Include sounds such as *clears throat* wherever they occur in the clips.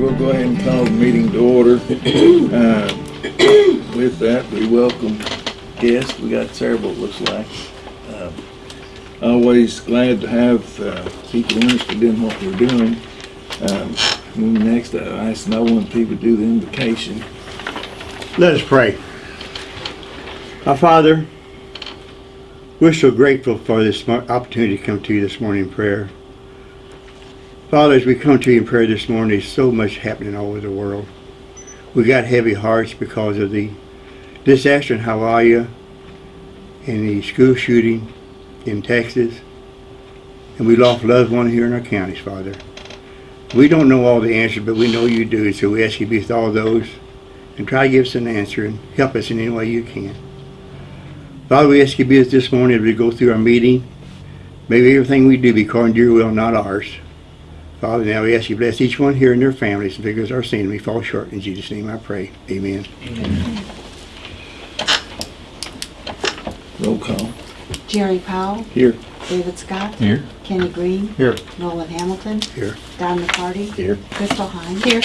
we'll go ahead and call the meeting to order. *coughs* Uh, With that, we welcome guests. We got several, it looks like. Uh, Always glad to have uh, people interested in what we're doing. Um, Next, I ask no one people do the invocation. Let us pray. Our Father, we're so grateful for this opportunity to come to you this morning in prayer. Father, as we come to you in prayer this morning, there's so much happening all over the world. We got heavy hearts because of the disaster in Hawaii and the school shooting in Texas. And we lost loved one here in our counties, Father. We don't know all the answers, but we know you do. So we ask you to be with all those and try to give us an answer and help us in any way you can. Father, we ask you to be with us this morning as we go through our meeting. May everything we do be according to your will, not ours. Father, now we ask you to bless each one here and their families and forgive us our sin. We fall short. In Jesus' name I pray. Amen. Roll call. Jerry Powell, Here. David Scott, Here. Kenny Green, Here. Nolan Hamilton, Here. Don McCarty, Here. Crystal Hines. Here.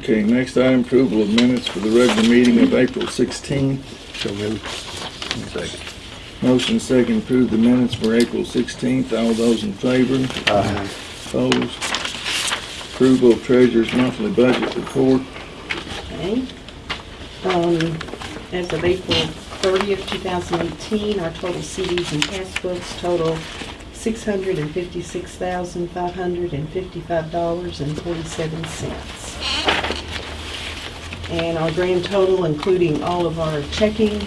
Okay, next item, approval of minutes for the regular meeting of April 16th. So moved. Second. Motion second, approve the minutes for April 16th. All those in favor? Aye. Opposed? Approval of treasurer's monthly budget report. Okay. Um, as of April thirtieth, two thousand eighteen, our total CDs and passbooks total six hundred and fifty-six thousand, five hundred and fifty-five dollars and forty-seven cents. And our grand total, including all of our checking,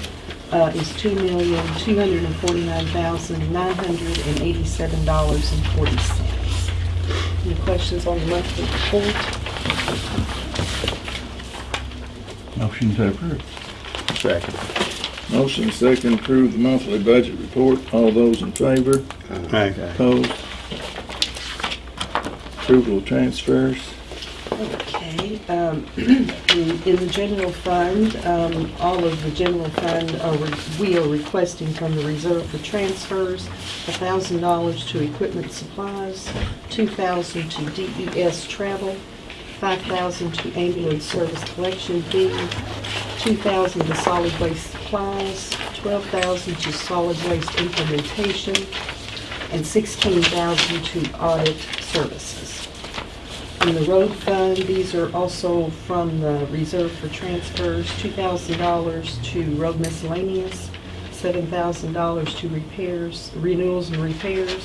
uh, is two million, two hundred and forty-nine thousand, nine hundred and eighty-seven dollars and forty cents. Any questions on the monthly report? Motion to approve. Second. Motion second, approve the monthly budget report. All those in favor? Aye. Opposed? Approval of transfers. Okay, um, *clears throat* in the general fund, um, all of the general fund, are we are requesting from the reserve for transfers, thousand dollars to equipment supplies, two thousand to DES travel, five thousand to ambulance service collection fee, two thousand to solid waste supplies, twelve thousand to solid waste implementation, and sixteen thousand to audit services. In the road fund, these are also from the reserve for transfers, two thousand dollars to road miscellaneous, seven thousand dollars to repairs, renewals and repairs,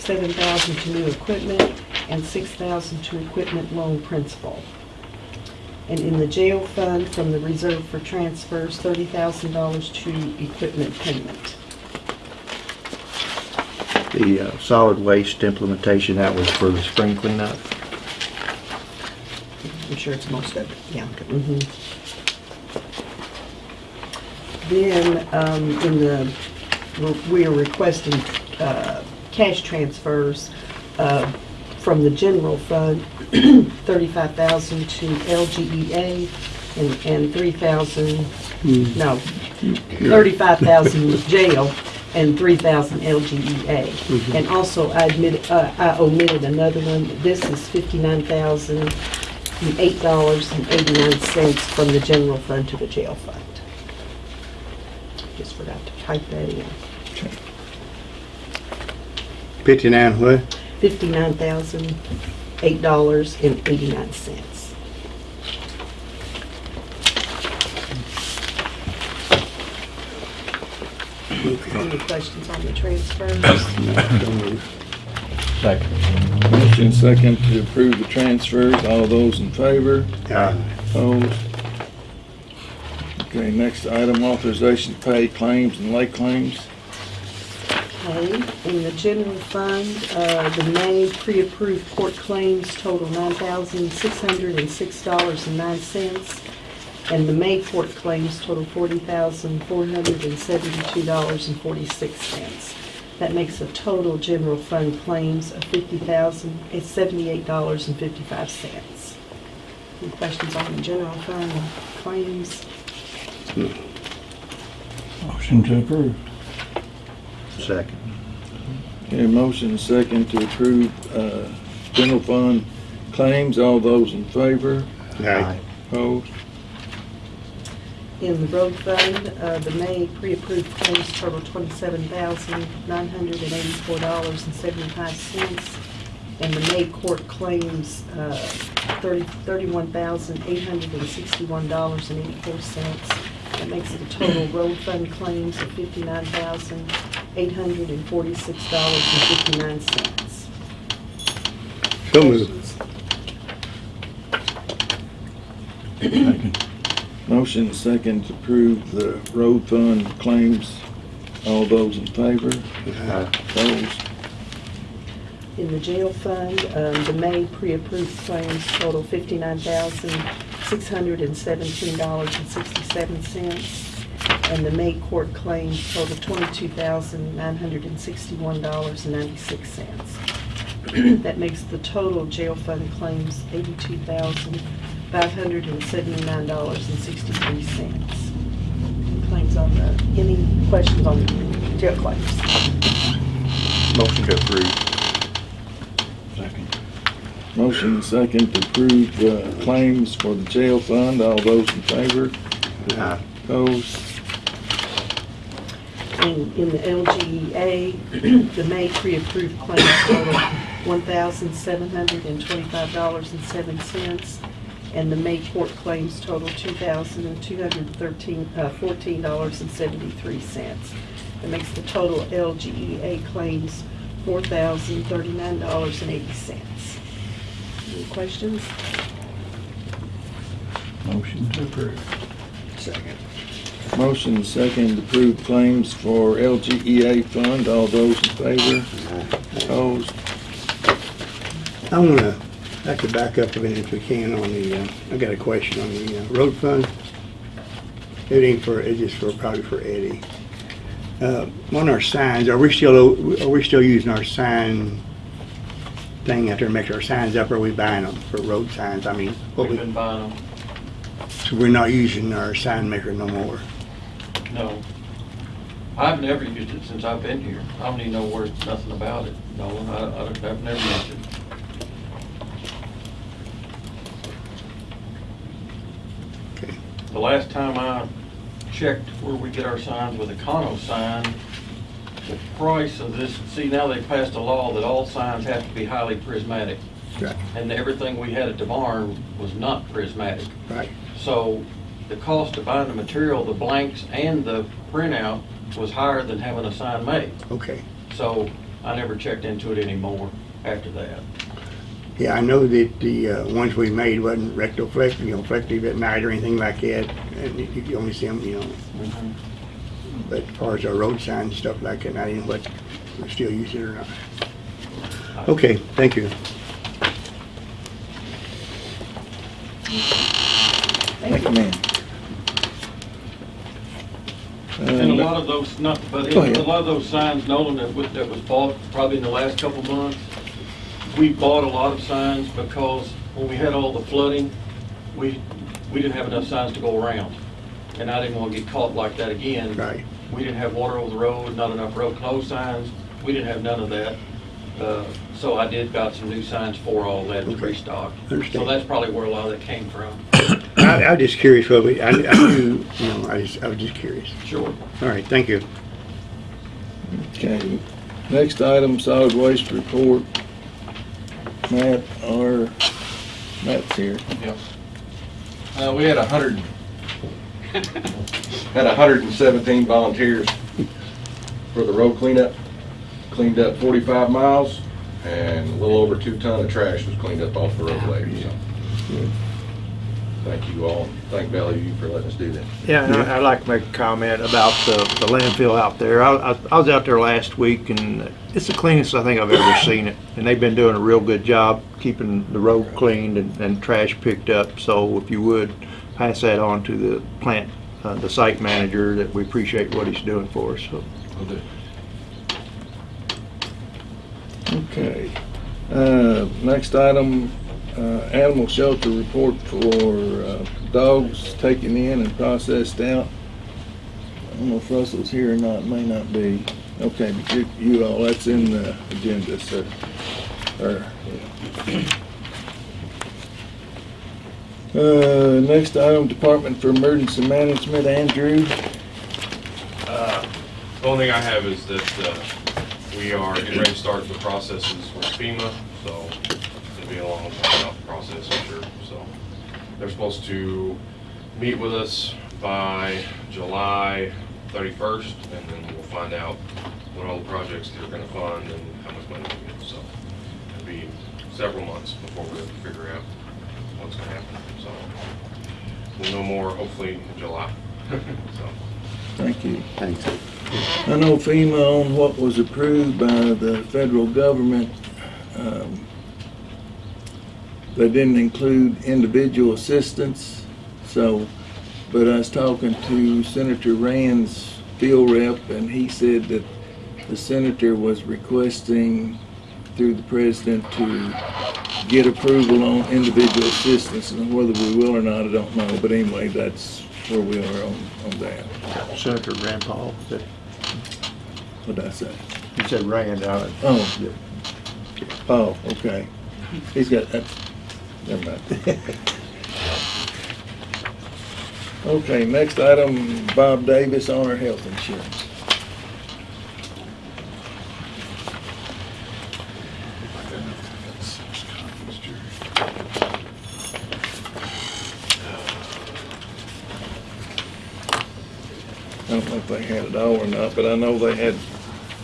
seven thousand to new equipment, and six thousand to equipment loan principal. And in the jail fund, from the reserve for transfers, thirty thousand dollars to equipment payment. The uh, solid waste implementation, that was for the spring cleanup. I'm sure it's most of it, yeah. Mm -hmm. Then um, in the, we are requesting uh, cash transfers uh, from the general fund, *clears throat* 35000 to LGEA and, and 3000 mm. no, 35000 *laughs* jail and 3,000 LGEA. Mm -hmm. And also, I, admit, uh, I omitted another one. This is 59,000 eight dollars and eighty-nine cents from the general fund to the jail fund. Just forgot to type that in. Fifty-nine what? Fifty-nine thousand, eight dollars and eighty-nine cents. Any questions on the transfer? *coughs* *coughs* *coughs* Second. Motion second to approve the transfers. All those in favor? Aye. Opposed? Okay, next item, authorization to pay claims and lay claims. Okay, in the general fund, uh, the May pre-approved court claims total nine thousand six hundred and six dollars and nine cents. And the May court claims total forty thousand four hundred and seventy-two dollars and forty-six cents. That makes a total general fund claims of fifty thousand, it's seventy-eight dollars and fifty-five cents. Any questions on the general fund claims? Motion to approve. Second. Okay, motion second to approve, uh, general fund claims. All those in favor? Aye. Opposed? In the road fund, uh, the May pre-approved claims total twenty-seven thousand, nine hundred and eighty-four dollars and seventy-five cents. And the May court claims, uh, thirty, thirty-one thousand, eight hundred and sixty-one dollars and eighty-four cents. That makes the total road fund claims of fifty-nine thousand, eight hundred and forty-six dollars and fifty-nine cents. So moved. Motion second to approve the road fund claims. All those in favor? Aye. Opposed? In the jail fund, um, the May pre-approved claims total fifty-nine thousand, six hundred and seventeen dollars and sixty-seven cents. And the May court claims total twenty-two thousand, nine hundred and sixty-one dollars and ninety-six cents. *clears throat* That makes the total jail fund claims eighty-two thousand, five hundred and seventy-nine dollars and sixty-three cents. Claims on the, any questions on the jail claims? Motion to approve. Second. Motion second to approve the claims for the jail fund. All those in favor? Aye. Opposed? In, in the LGEA, *clears throat* the May pre-approved claims total one thousand seven hundred and twenty-five dollars and seven cents. And the May court claims total two thousand two hundred and thirteen, uh, fourteen dollars and seventy-three cents. That makes the total LGEA claims four thousand thirty-nine dollars and eighty cents. Any questions? Motion to approve. Second. Motion second to approve claims for LGEA fund. All those in favor? Opposed? I wanna, I could back up a minute if we can on the, uh, I got a question on the uh, road fund. It ain't for, it's just for, probably for Eddie. Uh, On our signs, are we still, are we still using our sign thing out there, to make our signs up, or are we buying them for road signs? I mean, what We've we, been buying them, so we're not using our sign maker no more? no. I've never used it since I've been here. I don't even know where, nothing about it, no, I, I- I've never used it. The last time I checked where we get our signs with a Econo sign, the price of this, see, now they passed a law that all signs have to be highly prismatic. Right, And everything we had at the barn was not prismatic. right. So the cost of buying the material, the blanks and the printout was higher than having a sign made. Okay. So I never checked into it anymore after that. Yeah, I know that the uh, ones we made wasn't rectoflective, you know, reflective at night or anything like that, and you you could only see them, you know, but as far as our road signs and stuff like that, I didn't know what, we're still using it or not. Okay, thank you. Thank you, ma'am. And a Uh, lot of those, not, but Go a lot of those signs, Nolan, that was, that was bought probably in the last couple months, we bought a lot of signs because when we had all the flooding, we, we didn't have enough signs to go around. And I didn't want to get caught like that again. Right. We didn't have water over the road, not enough road closed signs. We didn't have none of that. Uh, So I did got some new signs for all that to Okay. restock. So that's probably where a lot of that came from. *coughs* I, I was just curious, what we, I, I knew, you know, I just, I was just curious. Sure. All right, thank you. Okay, next item, solid waste report. Matt, our, Matt's here. Yep. Uh, we had a hundred, had a hundred and seventeen volunteers for the road cleanup. Cleaned up forty-five miles and a little over two ton of trash was cleaned up off the roadway, so. Thank you all. Thank Bellevue for letting us do that. Yeah, and I- I'd like to make a comment about the the landfill out there. I, I- I was out there last week and it's the cleanest I think I've ever *coughs* seen it. And they've been doing a real good job keeping the road cleaned and, and trash picked up. So if you would, pass that on to the plant, uh, the site manager, that we appreciate what he's doing for us, so. Will do. Okay. Uh, next item, animal shelter report for, uh, dogs taken in and processed out. I don't know if Russell's here or not, may not be. Okay, but you, you all, that's in the agenda, sir. Or, Uh, next item, Department for Emergency Management, Andrew. Uh, The only thing I have is that uh, we are getting ready to start the processes for FEMA, so be a long drawn-out process, I'm sure. So they're supposed to meet with us by July 31st, and then we'll find out what all the projects they're gonna fund and how much money we get. So it'll be several months before we figure out what's gonna happen. So we'll know more hopefully in July. *laughs* So. Thank you. Thanks. I know FEMA on what was approved by the federal government, um, they didn't include individual assistance, so, but I was talking to Senator Rand's field rep, and he said that the senator was requesting through the president to get approval on individual assistance, and whether we will or not, I don't know, but anyway, that's where we are on, on that. Senator Rand Paul, said, what did I say? you said Rand, uh, Oh, oh, okay. He's got, that. Never mind. Okay, next item, Bob Davis on our health insurance. I don't know if they had it all or not, but I know they had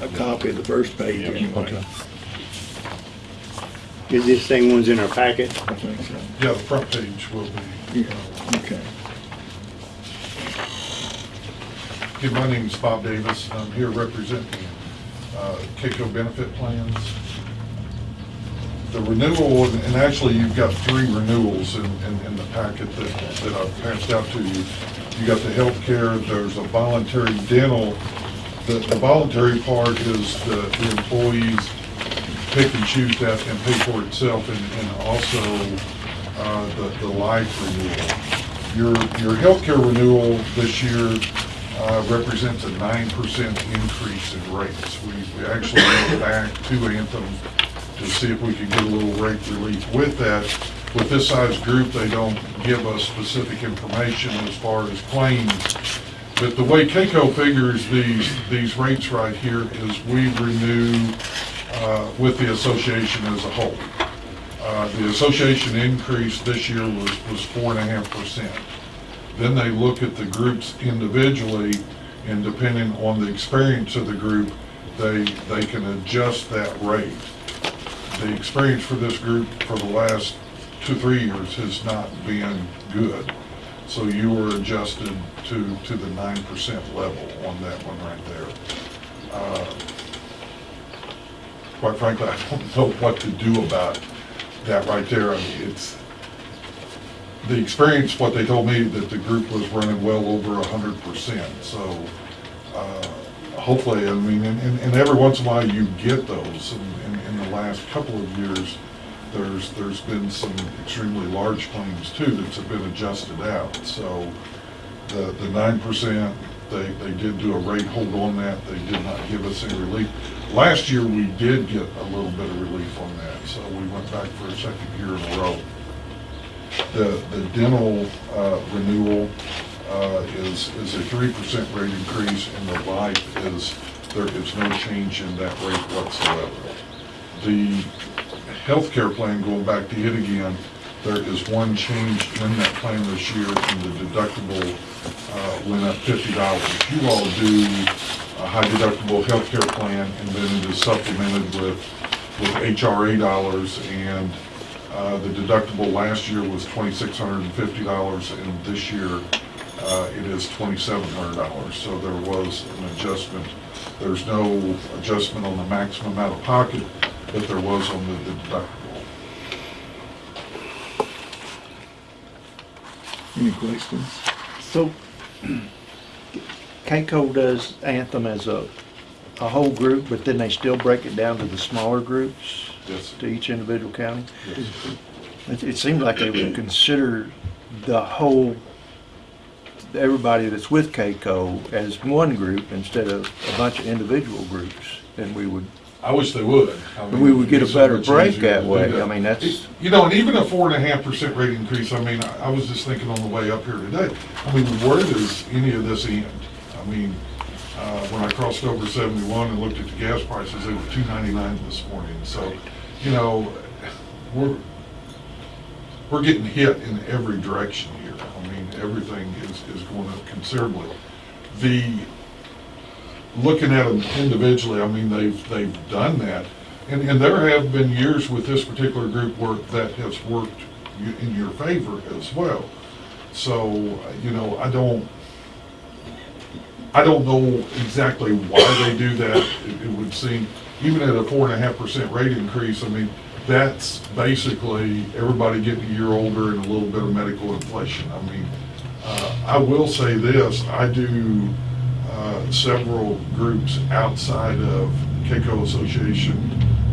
a copy of the first page anyway. Is this same one's in our packet? I think so. Yeah, the front page will be. Yeah, okay. Okay, my name is Bob Davis. I'm here representing uh, KACo Benefit Plans. The renewal, and and actually you've got three renewals in, in in the packet that, that I've passed out to you. You got the healthcare, there's a voluntary dental. The, the voluntary part is the the employees pick and choose that and pay for itself, and, and also uh, the, the life renewal. Your, your healthcare renewal this year uh, represents a nine percent increase in rates. We, we actually went back to Anthem to see if we could get a little rate relief with that. With this size group, they don't give us specific information as far as claims. But the way KACo figures these, these rates right here is we renew uh, with the association as a whole. Uh, The association increase this year was, was four and a half percent. Then they look at the groups individually, and depending on the experience of the group, they, they can adjust that rate. The experience for this group for the last two, three years has not been good. So you were adjusted to, to the nine percent level on that one right there. Uh, Quite frankly, I don't *laughs* know what to do about that right there. I mean, it's, the experience, what they told me, that the group was running well over hundred percent, so, uh, hopefully, I mean, and, and and every once in a while you get those, in, in the last couple of years, there's, there's been some extremely large claims too that have been adjusted out, so the, the nine percent, they, they did do a rate hold on that, they did not give us any relief. Last year, we did get a little bit of relief on that, so we went back for a second year in a row. The, the dental uh, renewal uh, is, is a three percent rate increase, and the life is, there is no change in that rate whatsoever. The healthcare plan, going back to it again, there is one change in that plan this year, and the deductible uh, went up fifty dollars. You all do a high deductible healthcare plan, and then it is supplemented with, with HRA dollars, and uh, the deductible last year was twenty-six hundred and fifty dollars, and this year, uh, it is twenty-seven hundred dollars. So there was an adjustment. There's no adjustment on the maximum out of pocket, but there was on the deductible. Any questions? So, KACo does Anthem as a, a whole group, but then they still break it down to the smaller groups Yes. to each individual county? Yes. It, it seems like they would consider the whole everybody that's with KACo as one group instead of a bunch of individual groups, then we would, I wish they would. I mean, We would get a so better much break easier that to do way. I mean, that's- You know, and even a four and a half percent rate increase, I mean, I I was just thinking on the way up here today, I mean, where does any of this end? I mean, uh, when I crossed over seventy-one and looked at the gas prices, they were two ninety-nine this morning, so, you know, we're, we're getting hit in every direction here. I mean, everything is, is going up considerably. The, looking at them individually, I mean, they've, they've done that. And, and there have been years with this particular group work that has worked in your favor as well. So, you know, I don't, I don't know exactly why they do that. It, it would seem, even at a four and a half percent rate increase, I mean, that's basically everybody getting a year older and a little bit of medical inflation. I mean, uh, I will say this, I do uh, several groups outside of KACo Association.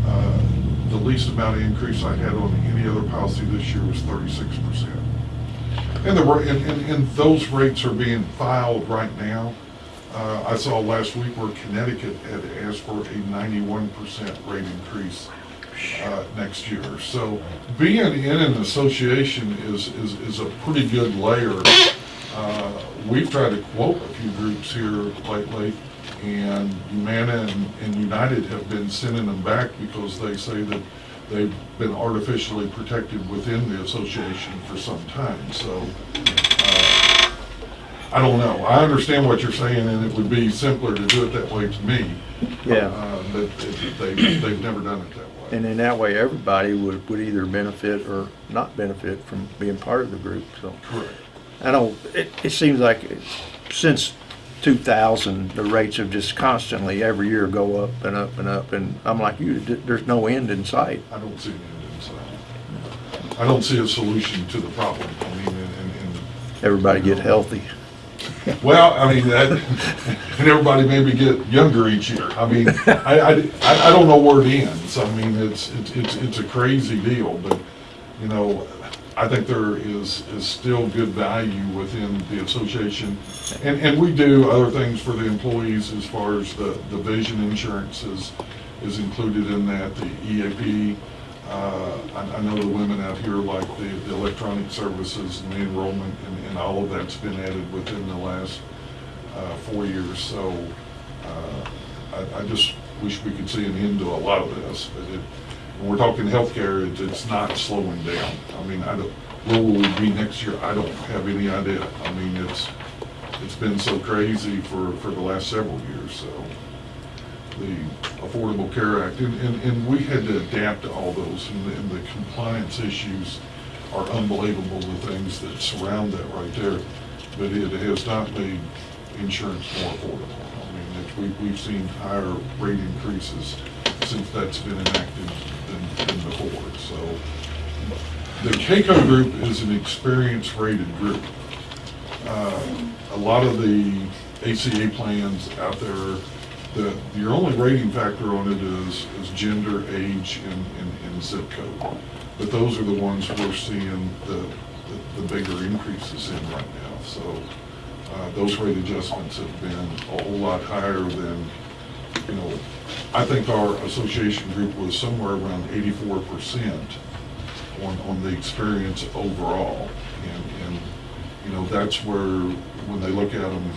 Uh, The least amount of increase I had on any other policy this year was thirty-six percent. And the, and, and, and those rates are being filed right now. Uh, I saw last week where Connecticut had asked for a ninety-one percent rate increase uh, next year. So being in an association is, is, is a pretty good layer. Uh, We've tried to quote a few groups here lately, and Humana and, and United have been sending them back because they say that they've been artificially protected within the association for some time, so, uh, I don't know. I understand what you're saying, and it would be simpler to do it that way to me. yeah. Uh, But they, they've never done it that way. And in that way, everybody would, would either benefit or not benefit from being part of the group, so. Correct. I don't, it, it seems like since 2000, the rates have just constantly, every year, go up and up and up, and I'm like you, th- there's no end in sight. I don't see an end in sight. I don't see a solution to the problem. I mean, and, and, and Everybody get healthy. Well, I mean, that, and everybody maybe get younger each year. I mean, I, I, I I don't know where it ends. I mean, it's, it's, it's it's a crazy deal, but, you know, I think there is, is still good value within the association. And, and we do other things for the employees as far as the, the vision insurance is, is included in that, the EAP. Uh, I, I know the women out here like the, the electronic services and the enrollment and, and all of that's been added within the last, uh, four years. So, uh, I, I just wish we could see an end to a lot of this, but it, when we're talking healthcare, it's, it's not slowing down. I mean, I don't, where will we be next year? I don't have any idea. I mean, it's, it's been so crazy for, for the last several years, so the Affordable Care Act, and, and, and we had to adapt to all those, and the, and the compliance issues are unbelievable, the things that surround that right there. But it has not made insurance more affordable. I mean, it, we, we've seen higher rate increases since that's been enacted than, than before, so. The KACo group is an experience rated group. Uh, A lot of the ACA plans out there, the, your only rating factor on it is, is gender, age, and, and, and zip code. But those are the ones we're seeing the, the- the bigger increases in right now. So, uh, those rate adjustments have been a whole lot higher than, you know, I think our association group was somewhere around eighty-four percent on, on the experience overall. And, and, you know, that's where, when they look at them,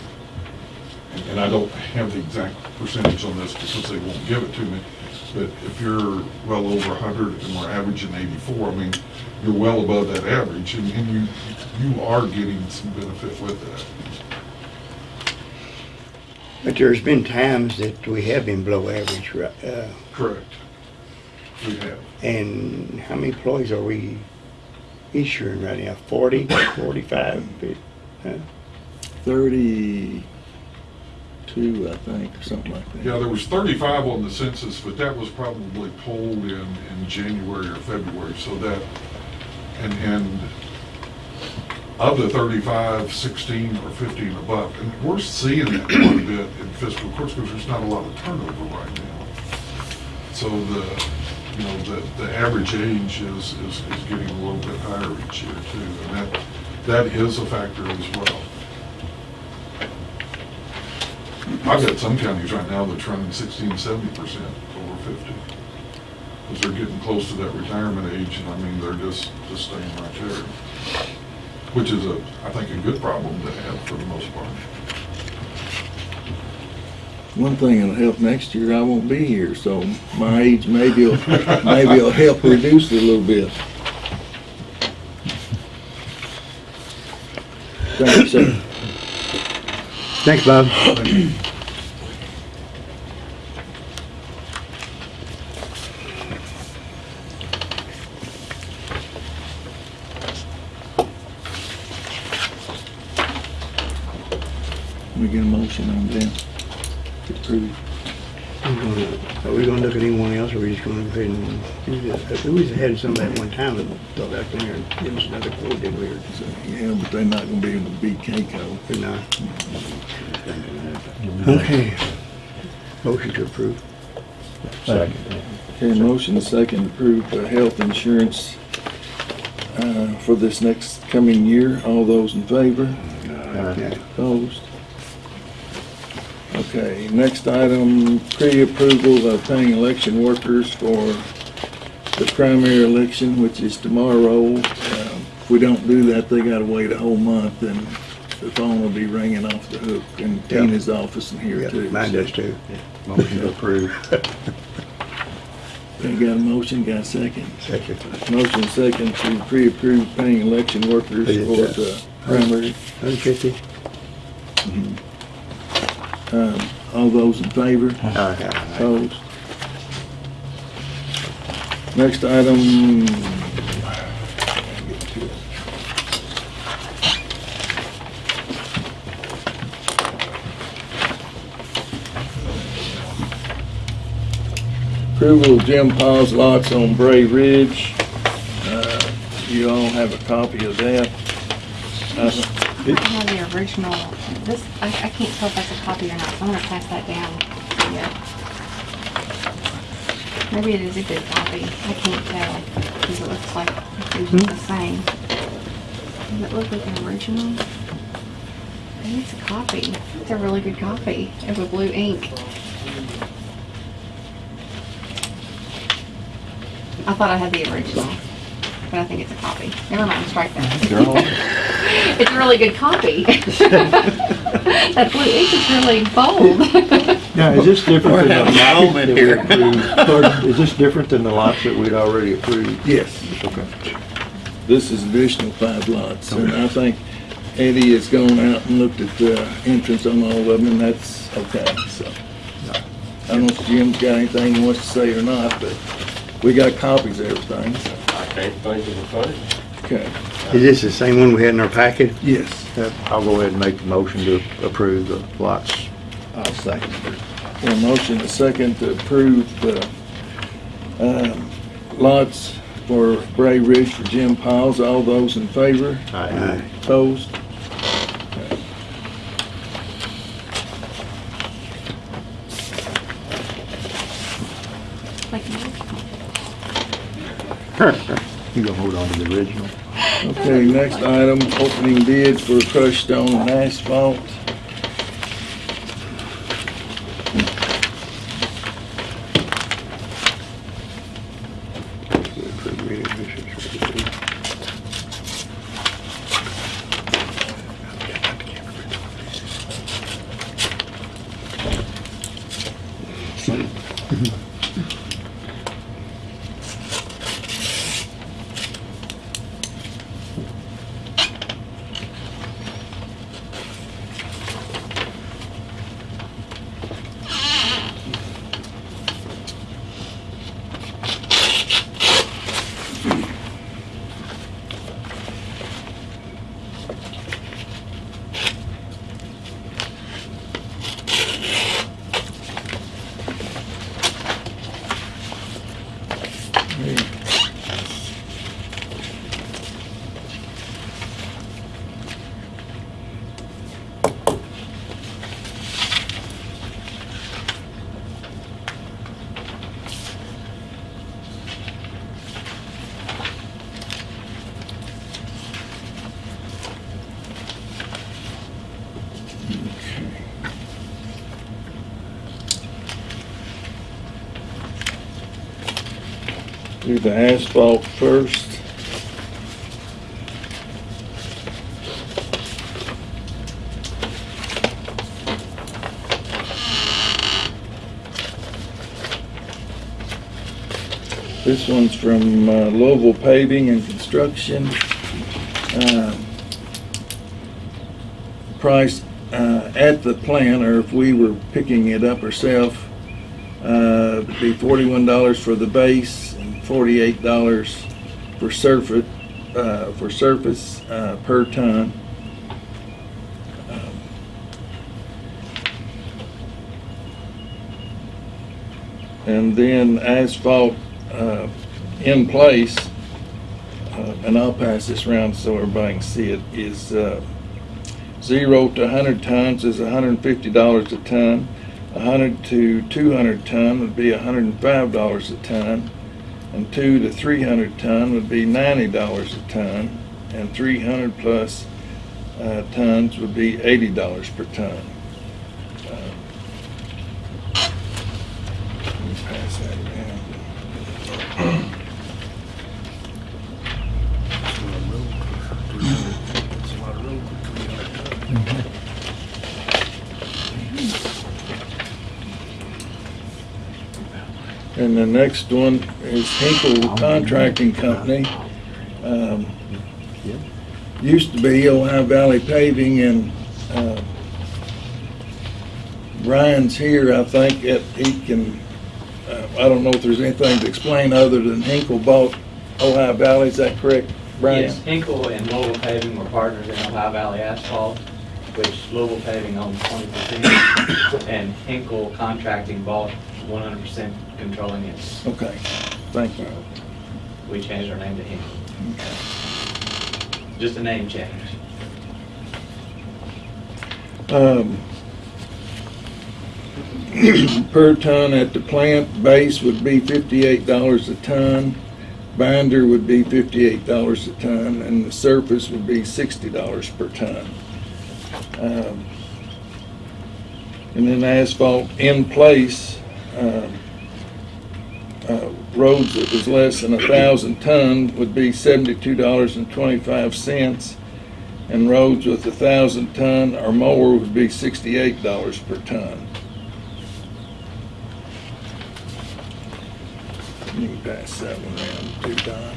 and- and I don't have the exact percentage on this because they won't give it to me, but if you're well over 100 and we're averaging 84, I mean, you're well above that average, and and you, you are getting some benefit with that. But there's been times that we have been below average, ri- uh, Correct. We have. and how many employees are we insuring right now? Forty, forty-five? uh, Thirty-two, I think, or something like that. Yeah, there was 35 on the census, but that was probably polled in, in January or February, so that, and, and of the 35, 16 or 15 above, and we're seeing that quite a bit in fiscal courts, because there's not a lot of turnover right now. So the, you know, the, the average age is, is, is getting a little bit higher each year too, and that, that is a factor as well. I've got some counties right now that's running 16, 70% over fifty. Because they're getting close to that retirement age, and I mean, they're just, just staying right there. Which is a, I think, a good problem to have for the most part. One thing that'll help next year, I won't be here, so my age maybe will, maybe it'll help reduce it a little bit. Thank you, sir. Thanks, Bob. We *clears throat* get a motion on that to approve. Are we gonna look at anyone else, or are we just gonna go ahead and do? We was had somebody at one time that thought I'd come here and give us another quote, did we? or- So, yeah, but they're not gonna be able to beat KACo. or not? Okay. Motion to approve. Second. Okay, motion and second to approve the health insurance uh, for this next coming year. All those in favor? Yeah. Opposed? Okay, next item, pre-approval of paying election workers for the primary election, which is tomorrow. Um, If we don't do that, they gotta wait a whole month and the phone will be ringing off the hook in Yeah. Tina's office and here Yeah, too. mine does too. Motion to approve. Okay, got a motion, got a second? Second. Motion second to pre-approve paying election workers for uh, the primary. Hundred fifty? Um, All those in favor? Aye. Opposed? Next item. Approval of Jim Paul's lots on Bray Ridge. Uh, You all have a copy of that. Uh, I have the original, this, I, I can't tell if that's a copy or not, so I'm gonna pass that down to you. Maybe it is a good copy, I can't tell, because it looks like it's usually hmm? the same. Does it look like an original? Maybe it's a copy, it's a really good copy, of a blue ink. I thought I had the original, but I think it's a copy. Never mind, strike that. *laughs* It's a really good copy. *laughs* That blue ink is really bold. *laughs* Now, is this different than the having a lots moment that we here. approved? Pardon? Is this different than the lots that we'd already approved? Yes. Okay. This is additional five lots, and I think Eddie has gone out and looked at the entrance on all of them, and that's okay, so. I don't know if Jim's got anything he wants to say or not, but we got copies of everything, so, I can't think of okay. Is this the same one we had in our packet? Yes. I'll go ahead and make the motion to approve the lots. I'll second it. A motion, a second to approve the, um, lots for Bray Ridge for Jim Piles. All those in favor? Aye. Opposed? Like, You gonna hold on to the original? Okay, next item, opening bid for crushed stone and asphalt. The asphalt first. This one's from uh, Louisville Paving and Construction. Um, Price uh, at the plant, or if we were picking it up ourselves, uh, be forty-one dollars for the base forty-eight dollars for surface, uh, for surface, uh, per ton. Um, And then asphalt, uh, in place, uh, and I'll pass this around so everybody can see it, is, uh, zero to hundred tons is hundred and fifty dollars a ton. hundred to two hundred ton would be hundred and five dollars a ton. And two to three hundred ton would be ninety dollars a ton. And three hundred plus, uh, tons would be eighty dollars per ton. Uh, Let me pass that around. And the next one is Hinkle Contracting Company. Um, Used to be Ohio Valley Paving and, uh, Brian's here, I think that he can, uh, I don't know if there's anything to explain other than Hinkle bought Ohio Valley, is that correct, Brian? Yes, Hinkle and Louisville Paving were partners in Ohio Valley Asphalt, which Louisville Paving owns twenty percent, *coughs* and Hinkle Contracting bought one hundred percent controlling it. Okay, thank you. We changed our name to Hinkle. Just a name change. Um, *clears throat* Per ton at the plant, base would be fifty-eight dollars a ton, binder would be fifty-eight dollars a ton, and the surface would be sixty dollars per ton. Um, And then asphalt in place, um, uh, roads that was less than a thousand ton would be seventy-two dollars and twenty-five cents. And roads with a thousand ton or more would be sixty-eight dollars per ton. You can pass that one around to Don.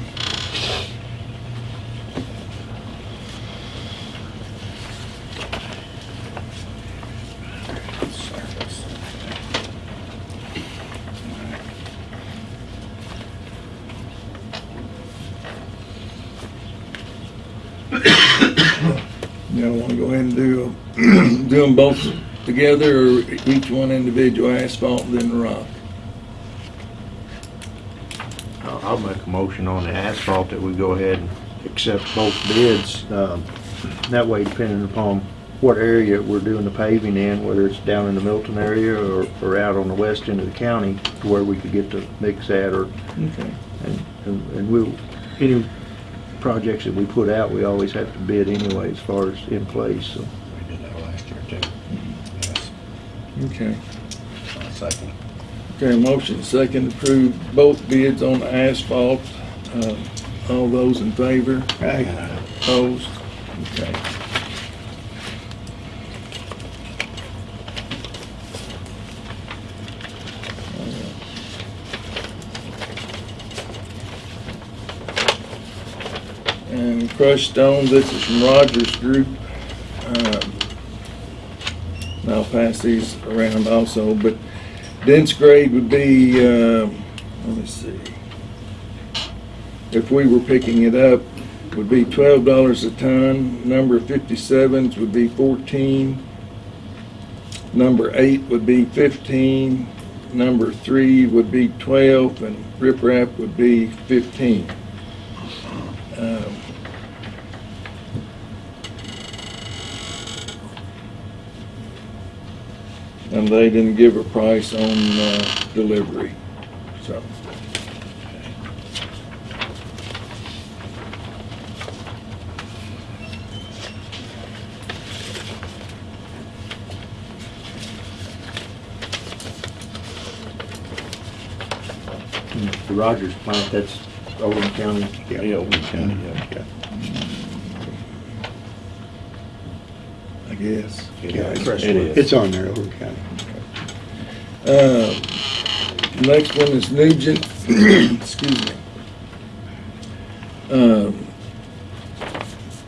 You don't wanna go ahead and do, do them both together or each one individual asphalt then rock? I'll I'll make a motion on the asphalt that we go ahead and accept both bids. Um, That way, depending upon what area we're doing the paving in, whether it's down in the Milton area or, or out on the west end of the county, to where we could get the mix at, or, Okay. and, and and we'll, any projects that we put out, we always have to bid anyway as far as in place, so. We did that last year too. Yes, Okay. second. Okay, motion second to approve both bids on the asphalt. Uh, All those in favor? Aye. Opposed? Okay. And crushed stone, this is from Rogers Group. Um, and I'll pass these around also, but dense grade would be, um, let me see. If we were picking it up, would be twelve dollars a ton. Number fifty-sevens would be fourteen. Number eight would be fifteen. Number three would be twelve, and riprap would be fifteen. Um, And they didn't give a price on, uh, delivery, so. The Rogers plant, that's Oldham County. Yeah, Oldham County, yeah, yeah. Guess. Yeah, it's- It is. It's on there, County. Uh, Next one is Nugent, *clears throat* excuse me. Um,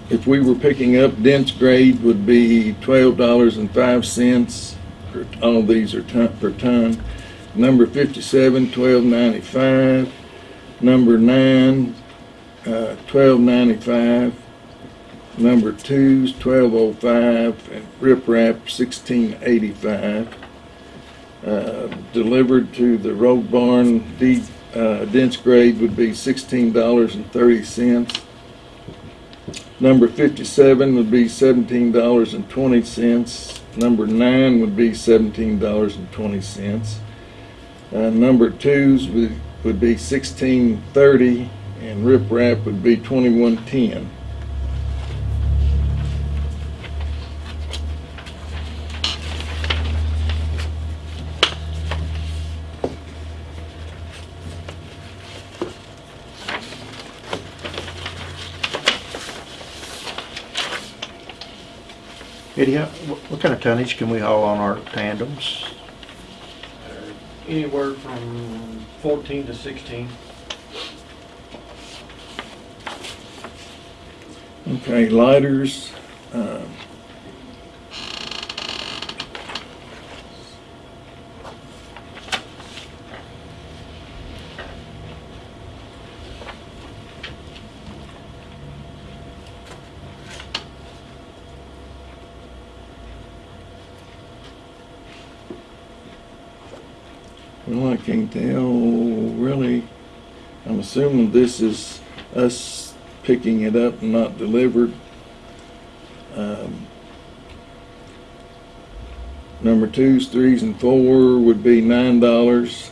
If we were picking up, dense grade would be twelve dollars and five cents. All these are ton, per ton. Number fifty-seven, twelve ninety-five. Number nine, uh, twelve ninety-five number twos, 1205 and riprap 1685 uh, delivered to the road barn deep uh, dense grade would be $16.30 number 57 would be $17.20 number 9 would be $17.20 uh, number 2's would, would be 1630 and riprap would be 2110 kind of tonnage can we haul on our tandems? Anywhere from fourteen to sixteen. Okay, lighters, um, Well, I can't tell, really. I'm assuming this is us picking it up and not delivered. Um, Number twos, threes, and four would be nine dollars.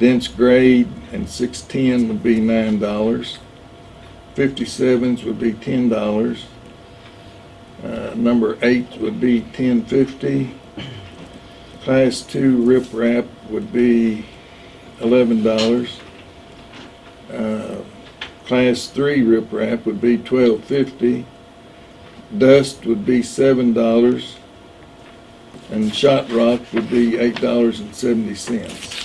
Dense grade and six-ten would be nine dollars. Fifty-sevens would be ten dollars. Uh, number eight would be ten fifty. Class 2 riprap would be $11. Uh, class 3 riprap would be $12.50. Dust would be $7. And shot rock would be $8.70.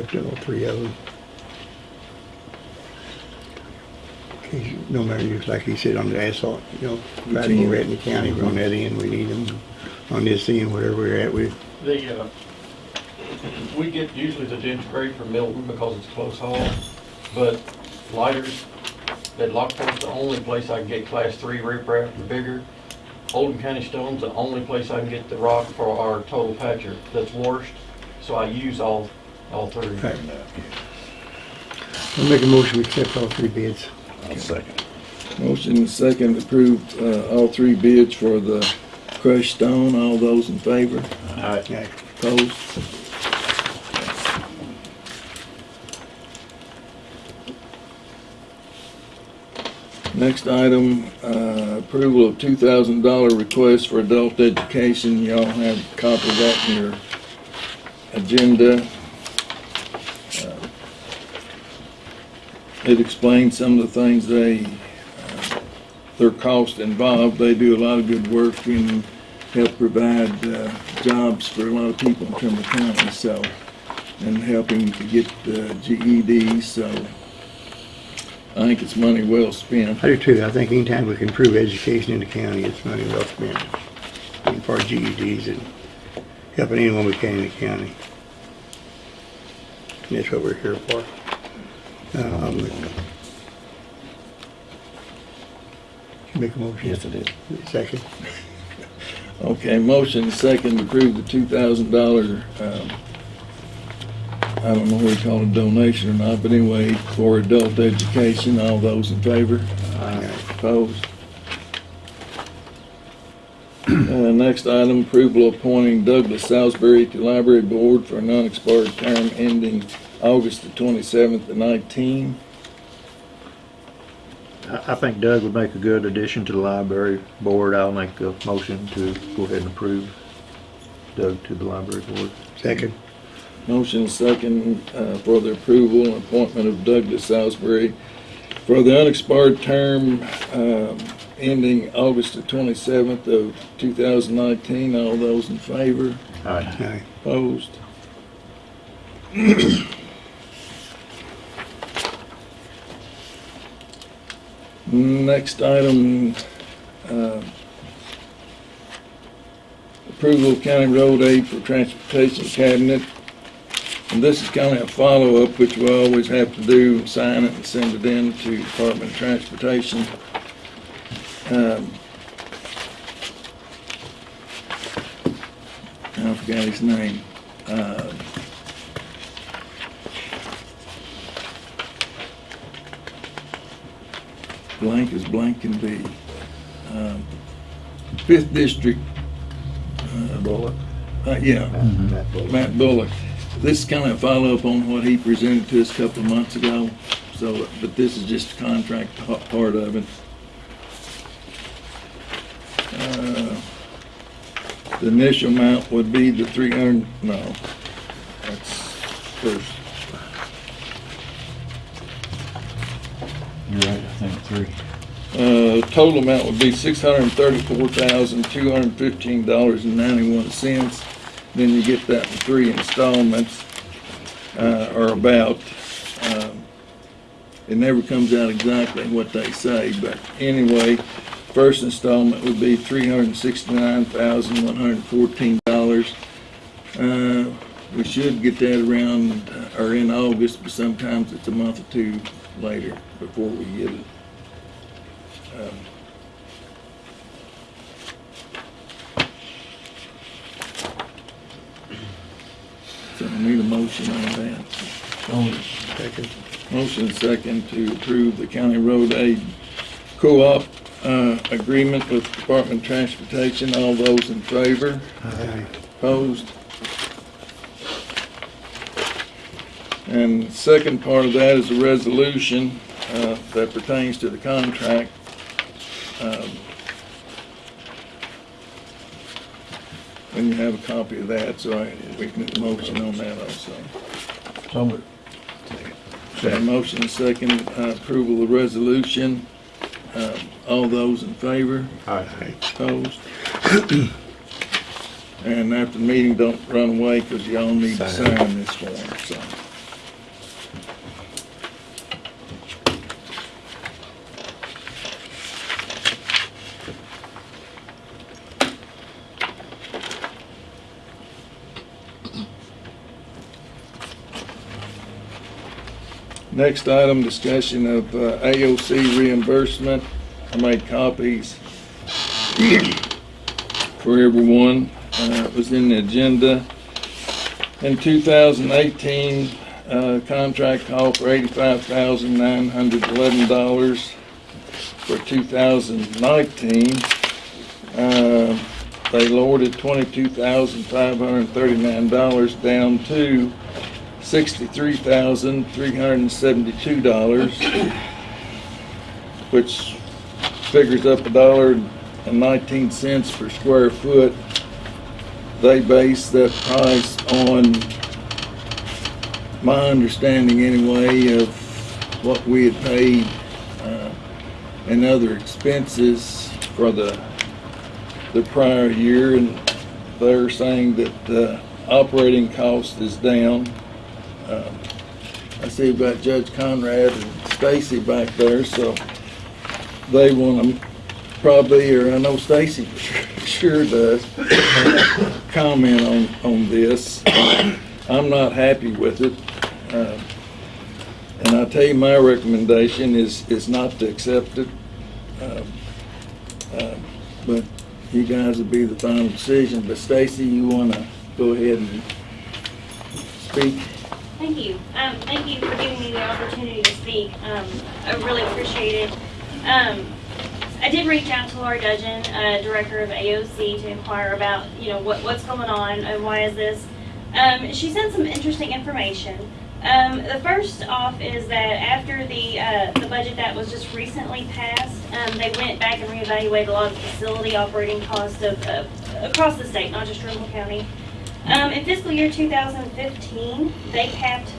motion all three of them. No matter, just like he said on the asphalt, you know, right in Ratney County, we're on that end, we need them. On this end, wherever we're at, we, The, uh, we get usually the dense grade from Milton because it's close haul, but lighters, at Lockport's the only place I can get class three riprap, the bigger. Oldham County Stone's the only place I can get the rock for our total patcher that's washed, so I use all, all three. Okay. I'll make a motion to accept all three bids. Motion and second to approve, uh, all three bids for the crushed stone. All those in favor? Okay. Opposed? Next item, uh, approval of two thousand dollar request for adult education. Y'all have a copy of that in your agenda. It explains some of the things they, uh, their cost involved. They do a lot of good work and help provide, uh, jobs for a lot of people in Trimble County, so, and helping to get, uh, GEDs, so I think it's money well spent. I do too, I think anytime we can improve education in the county, it's money well spent. And for GEDs and helping anyone we can in the county. And that's what we're here for. Um, Make a motion. Yes, it is. Second. Okay, motion second to approve the two thousand dollar, um, I don't know what you call it, donation or not, but anyway, for adult education. All those in favor? Aye. Opposed? Uh, next item, approval of appointing Douglas Salisbury to Library Board for a non-expired term ending August the twenty-seventh to nineteen. I, I think Doug would make a good addition to the library board. I'll make a motion to go ahead and approve Doug to the library board. Second. Motion second, uh, for the approval and appointment of Douglas Salisbury for the unexpired term, um, ending August the twenty-seventh of two thousand nineteen. All those in favor? Aye. Aye. Opposed? Next item, uh, approval of county road aid for transportation cabinet. And this is kind of a follow-up, which we always have to do, sign it and send it in to Department of Transportation. Um, I forgot his name. Uh, Blank as blank can be. Um, Fifth District. uh, Bullock. Uh, yeah, Matt Bullock. Matt Bullock. This is kind of a follow-up on what he presented to us a couple of months ago. So, but this is just a contract pa- part of it. Uh, The initial amount would be the three hundred, no, that's first. You're right, I think three. Uh, total amount would be six hundred and thirty-four thousand, two hundred and fifteen dollars and ninety-one cents. Then you get that in three installments, uh, or about. Um, It never comes out exactly what they say, but anyway, first installment would be three hundred and sixty-nine thousand, one hundred and fourteen dollars. Uh, we should get that around, uh, or in August, but sometimes it's a month or two later before we get it. Um, So I need a motion on that. Second. Motion second to approve the county road aid co-op, uh, agreement with Department of Transportation. All those in favor? Aye. Opposed? And second part of that is a resolution uh, that pertains to the contract. Um, And you have a copy of that, so I, we can make a motion on that also. So moved. Got a motion and second uh, approval of the resolution. Um, All those in favor? Aye. Opposed? And after the meeting, don't run away because y'all need to Sign. sign this form, so. Next item, discussion of uh, AOC reimbursement. I made copies for everyone. Uh, It was in the agenda. In 2018, uh, contract call for $85,911. For 2019, uh, they lowered it $22,539 down to sixty-three thousand, three hundred and seventy-two dollars, which figures up a dollar and nineteen cents per square foot. They base that price on my understanding anyway of what we had paid, uh, and other expenses for the, the prior year, and they're saying that, the operating cost is down. Um, I see we've got Judge Conrad and Stacy back there, so they want to probably, or I know Stacy *laughs* sure does, *coughs* comment on, on this. I'm not happy with it. Um, And I tell you, my recommendation is, is not to accept it. Um, um, But, you guys will be the final decision, but Stacy, you wanna go ahead and speak? Thank you. Um, thank you for giving me the opportunity to speak. Um, I really appreciate it. Um, I did reach out to Laurie Dudgeon, uh, Director of AOC, to inquire about, you know, what, what's going on and why is this. Um, she sent some interesting information. Um, the first off is that after the, uh, the budget that was just recently passed, um, they went back and reevaluated a lot of facility operating costs of, uh, across the state, not just Trimble County. Um, in fiscal year 2015, they capped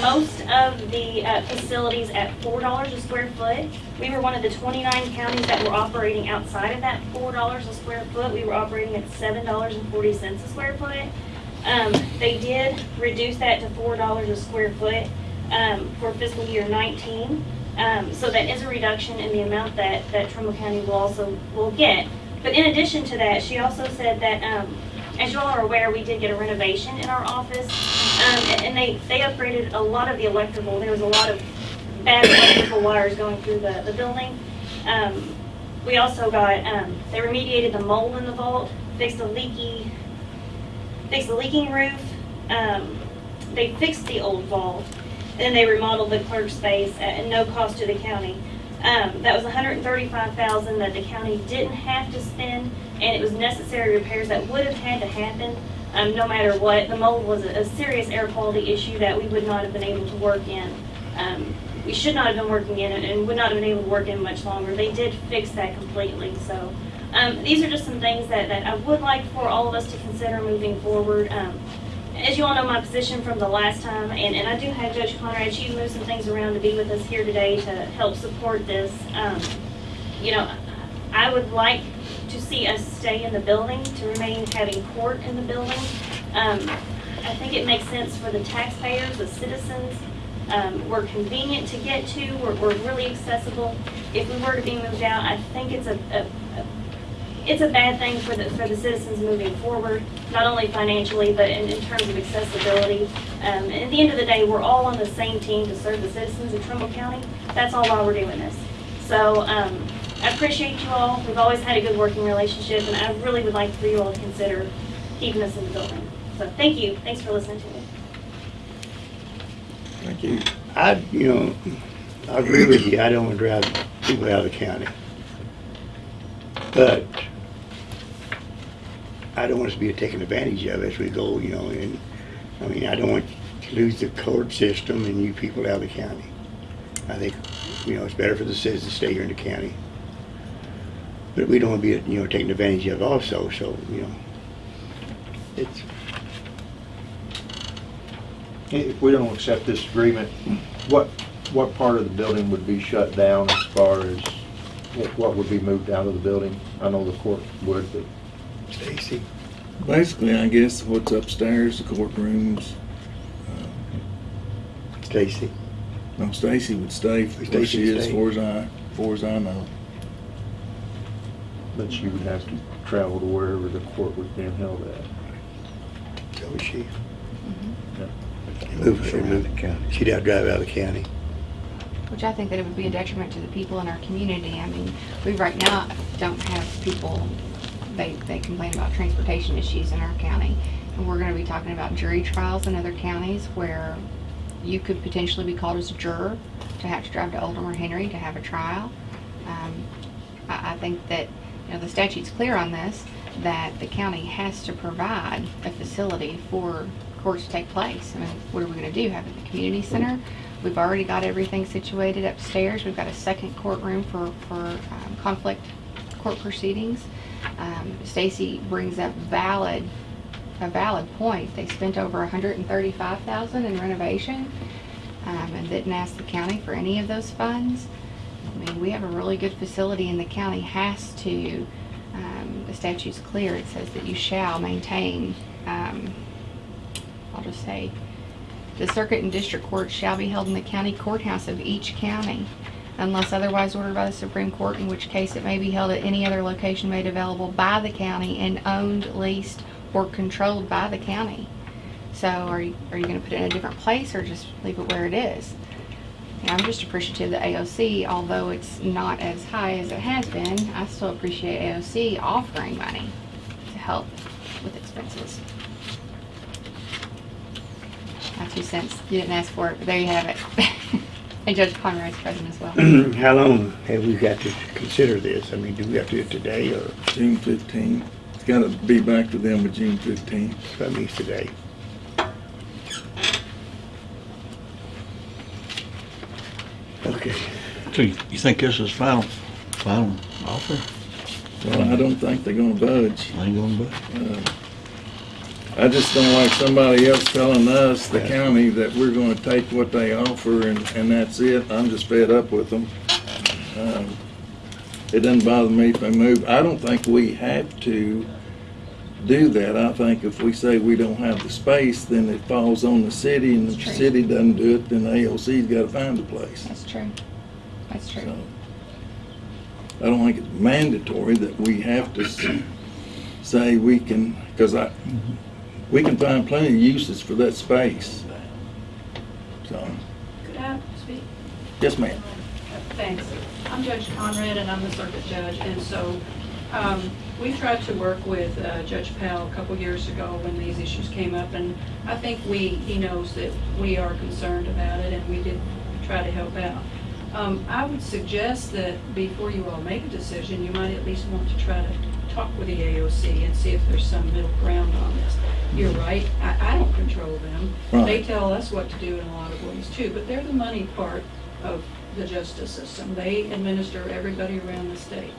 most of the uh, facilities at $4 a square foot. We were one of the 29 counties that were operating outside of that $4 a square foot. We were operating at $7.40 a square foot. Um, they did reduce that to $4 a square foot um, for fiscal year 19. Um, so that is a reduction in the amount that, that Trimble County will also will get. But in addition to that, she also said that um, as you all are aware, we did get a renovation in our office, um, and- they, they upgraded a lot of the electrical. There was a lot of bad electrical wires going through the, the building. Um, we also got, um, they remediated the mold in the vault, fixed the leaky, fixed the leaking roof. Um, they fixed the old vault, and then they remodeled the clerk space at, at no cost to the county. Um, that was 135,000 that the county didn't have to spend, and it was necessary repairs that would have had to happen, um, no matter what. The mold was a, a serious air quality issue that we would not have been able to work in. Um, we should not have been working in it and would not have been able to work in much longer. They did fix that completely, so. Um, these are just some things that, that I would like for all of us to consider moving forward. Um, as you all know, my position from the last time, and, and I do have Judge Conrad, she moved some things around to be with us here today to help support this. Um, you know, I would like to see us stay in the building, to remain having court in the building. Um, I think it makes sense for the taxpayers, the citizens. Um, we're convenient to get to, we're, we're really accessible. If we were to be moved out, I think it's a, a, a it's a bad thing for the, for the citizens moving forward, not only financially, but in, in terms of accessibility. Um, at the end of the day, we're all on the same team to serve the citizens of Trimble County. That's all why we're doing this. So, um, I appreciate you all. We've always had a good working relationship, and I really would like for you all to consider keeping us in the building. So, thank you. Thanks for listening to me. Thank you. I, you know, I agree with you, I don't want to drive people out of the county. But I don't want us to be taken advantage of as we go, you know, and, I mean, I don't want to lose the court system and you people out of the county. I think, you know, it's better for the citizens to stay here in the county. But we don't want to be, you know, taken advantage of also, so, you know, it's, If we don't accept this agreement, what, what part of the building would be shut down as far as what- what would be moved out of the building? I know the court would, but Stacy. Basically, I guess what's upstairs, the courtrooms, uh, Stacy. no, Stacy would stay where Stacy she would is, as stay. far as I, as far as I know. But she would have to travel to wherever the court was being held at. So was she. Yeah. Move, Around move. the county. She'd have to drive out of the county. Which I think that it would be a detriment to the people in our community. I mean, we right now don't have people, they, they complain about transportation issues in our county. And we're gonna be talking about jury trials in other counties where you could potentially be called as a juror to have to drive to Oldham or Henry to have a trial. Um, I, I think that, know, the statute's clear on this, that the county has to provide a facility for courts to take place. I mean, what are we gonna do? Have it the community center? We've already got everything situated upstairs. We've got a second courtroom for, for um, conflict court proceedings. Um, Stacy brings up valid, a valid point. They spent over hundred and thirty-five thousand in renovation, um, and didn't ask the county for any of those funds. Mean, we have a really good facility and the county has to, um, the statute's clear. It says that you shall maintain, um, I'll just say, the circuit and district courts shall be held in the county courthouse of each county unless otherwise ordered by the Supreme Court, in which case it may be held at any other location made available by the county and owned, leased, or controlled by the county. So are you, are you gonna put it in a different place or just leave it where it is? And I'm just appreciative that AOC, although it's not as high as it has been, I still appreciate AOC offering money to help with expenses. My two cents. You didn't ask for it, but there you have it. *laughs* And Judge Conrad's present as well. *clears throat* How long have we got to consider this? I mean, do we have to do it today or June fifteenth. It's gotta be back to them with June fifteenth. that means today? Okay. So you you think this is final, final offer? Well, I don't think they're gonna budge. Ain't gonna budge. I just don't like somebody else telling us, the county, that we're gonna take what they offer and, and that's it. I'm just fed up with them. Um, It doesn't bother me if they move. I don't think we have to do that. I think if we say we don't have the space, then it falls on the city and if the That's true. city doesn't do it, then AOC's gotta find a place. That's true. That's true. So, I don't think it's mandatory that we have to say we can, because I, we can find plenty of uses for that space. So, Could I speak? yes, ma'am. Thanks. I'm Judge Conrad, and I'm the circuit judge, and so um, we tried to work with uh, Judge Powell a couple years ago when these issues came up, and I think we, he knows that we are concerned about it, and we did try to help out. Um, I would suggest that before you all make a decision, you might at least want to try to talk with the AOC and see if there's some middle ground on this. You're right, I, I don't control them. They tell us what to do in a lot of ways too, but they're the money part of the justice system. They administer everybody around the state.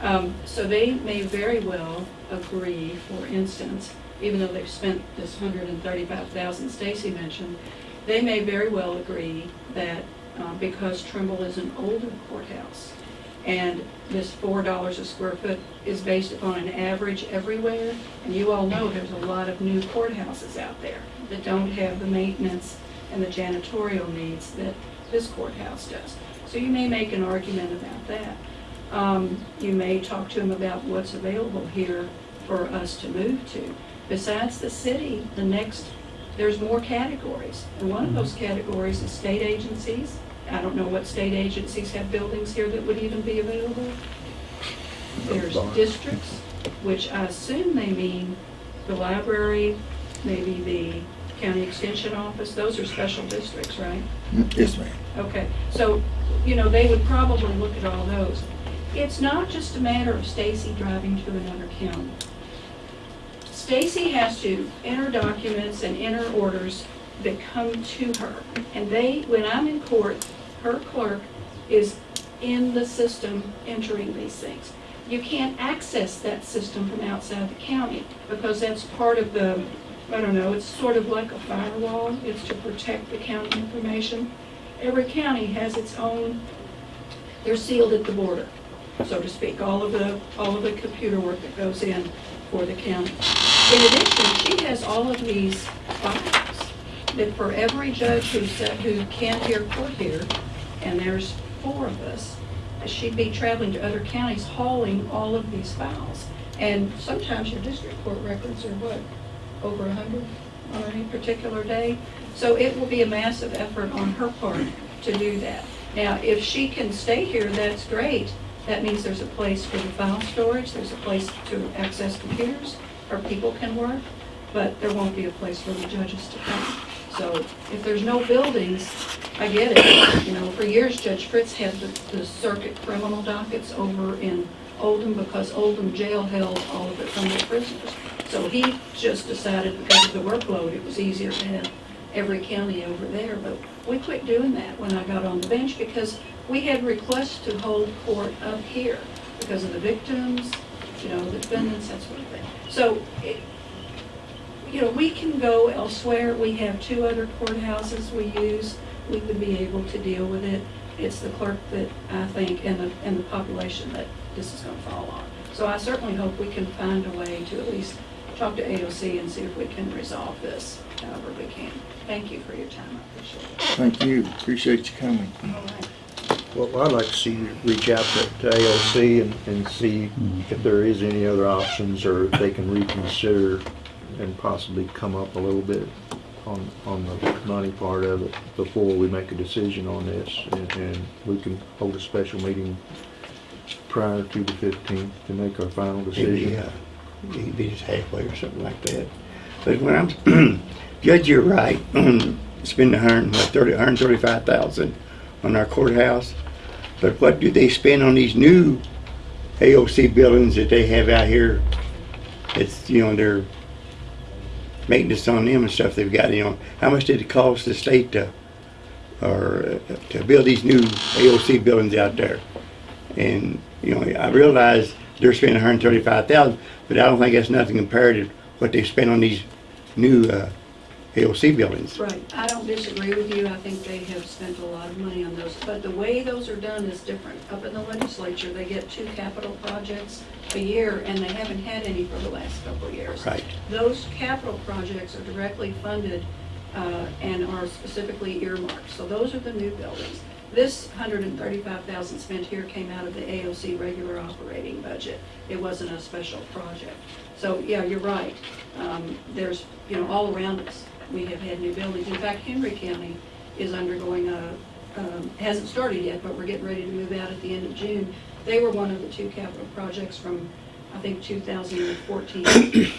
Um, so they may very well agree, for instance, even though they've spent this hundred and thirty-five thousand Stacy mentioned, they may very well agree that, uh, because Trimble is an older courthouse, and this four dollars a square foot is based upon an average everywhere, and you all know there's a lot of new courthouses out there that don't have the maintenance and the janitorial needs that this courthouse does. So you may make an argument about that. Um, you may talk to them about what's available here for us to move to. Besides the city, the next, there's more categories. And one of those categories is state agencies. I don't know what state agencies have buildings here that would even be available. There's districts, which I assume they mean the library, maybe the county extension office. Those are special districts, right? Yes, ma'am. Okay, so, you know, they would probably look at all those. It's not just a matter of Stacy driving to another county. Stacy has to enter documents and enter orders that come to her. And they, when I'm in court, her clerk is in the system entering these things. You can't access that system from outside the county because that's part of the, I don't know, it's sort of like a firewall. It's to protect the county information. Every county has its own, they're sealed at the border, so to speak, all of the, all of the computer work that goes in for the county. In addition, she has all of these files that for every judge who said, who can't hear court here, and there's four of us, she'd be traveling to other counties hauling all of these files. And sometimes your district court records are what, over a hundred on any particular day? So it will be a massive effort on her part to do that. Now, if she can stay here, that's great. That means there's a place for the file storage, there's a place to access computers, or people can work, but there won't be a place for the judges to come. So if there's no buildings, I get it. You know, for years Judge Fritz had the, the circuit criminal dockets over in Oldham because Oldham Jail held all of it criminal prisoners. So he just decided because of the workload, it was easier to have every county over there. But we quit doing that when I got on the bench because we had requests to hold court up here because of the victims, you know, the defendants, that sort of thing. So it, you know, we can go elsewhere. We have two other courthouses we use. We would be able to deal with it. It's the clerk that I think and the, and the population that this is gonna fall on. So I certainly hope we can find a way to at least talk to AOC and see if we can resolve this however we can. Thank you for your time. I appreciate it. Thank you. Appreciate you coming. All right. Well, I'd like to see you reach out to to AOC and, and see mm-hmm. if there is any other options or if they can reconsider and possibly come up a little bit on, on the money part of it before we make a decision on this. And, and we can hold a special meeting prior to the fifteenth to make our final decision. uh, maybe just halfway or something like that. But when I'm, *clears throat* Judge, you're right, spend spending a hundred, what, thirty, a hundred and thirty-five thousand on our courthouse. But what do they spend on these new AOC buildings that they have out here? It's, you know, their maintenance on them and stuff they've got, you know, how much did it cost the state to, or uh, to build these new AOC buildings out there? And, you know, I realize they're spending hundred and thirty-five thousand, but I don't think that's nothing compared to what they spent on these new, uh, AOC buildings. Right, I don't disagree with you, I think they have spent a lot of money on those, but the way those are done is different. Up in the legislature, they get two capital projects a year, and they haven't had any for the last couple of years. Right. Those capital projects are directly funded uh, and are specifically earmarked, so those are the new buildings. This hundred and thirty-five thousand spent here came out of the AOC regular operating budget. It wasn't a special project. So, yeah, you're right. Um, There's, you know, all around us, we have had new buildings. In fact, Henry County is undergoing a, um, hasn't started yet, but we're getting ready to move out at the end of June. They were one of the two capital projects from, I think, 2014,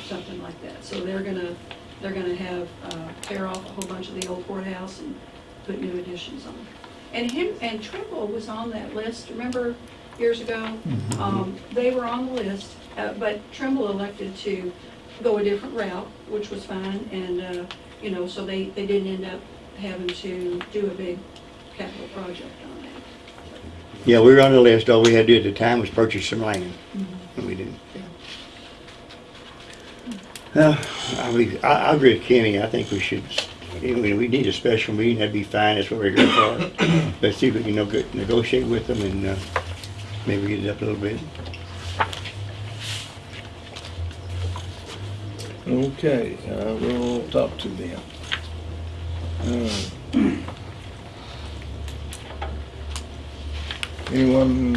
something like that. So they're gonna, they're gonna have, uh, tear off a whole bunch of the old courthouse and put new additions on. And him, and Trimble was on that list, remember years ago? Um, They were on the list, uh, but Trimble elected to go a different route, which was fine, and, uh, you know, so they, they didn't end up having to do a big capital project on that. Yeah, we were on the list, all we had to do at the time was purchase some land, and we didn't. Uh, I, believe- I, I agree with Kenny, I think we should, you know, we need a special meeting, that'd be fine, that's what we're here for. *coughs* Let's see if we can nego- negotiate with them and, uh, maybe get it up a little bit. Okay, uh, we'll talk to them. Uh, Anyone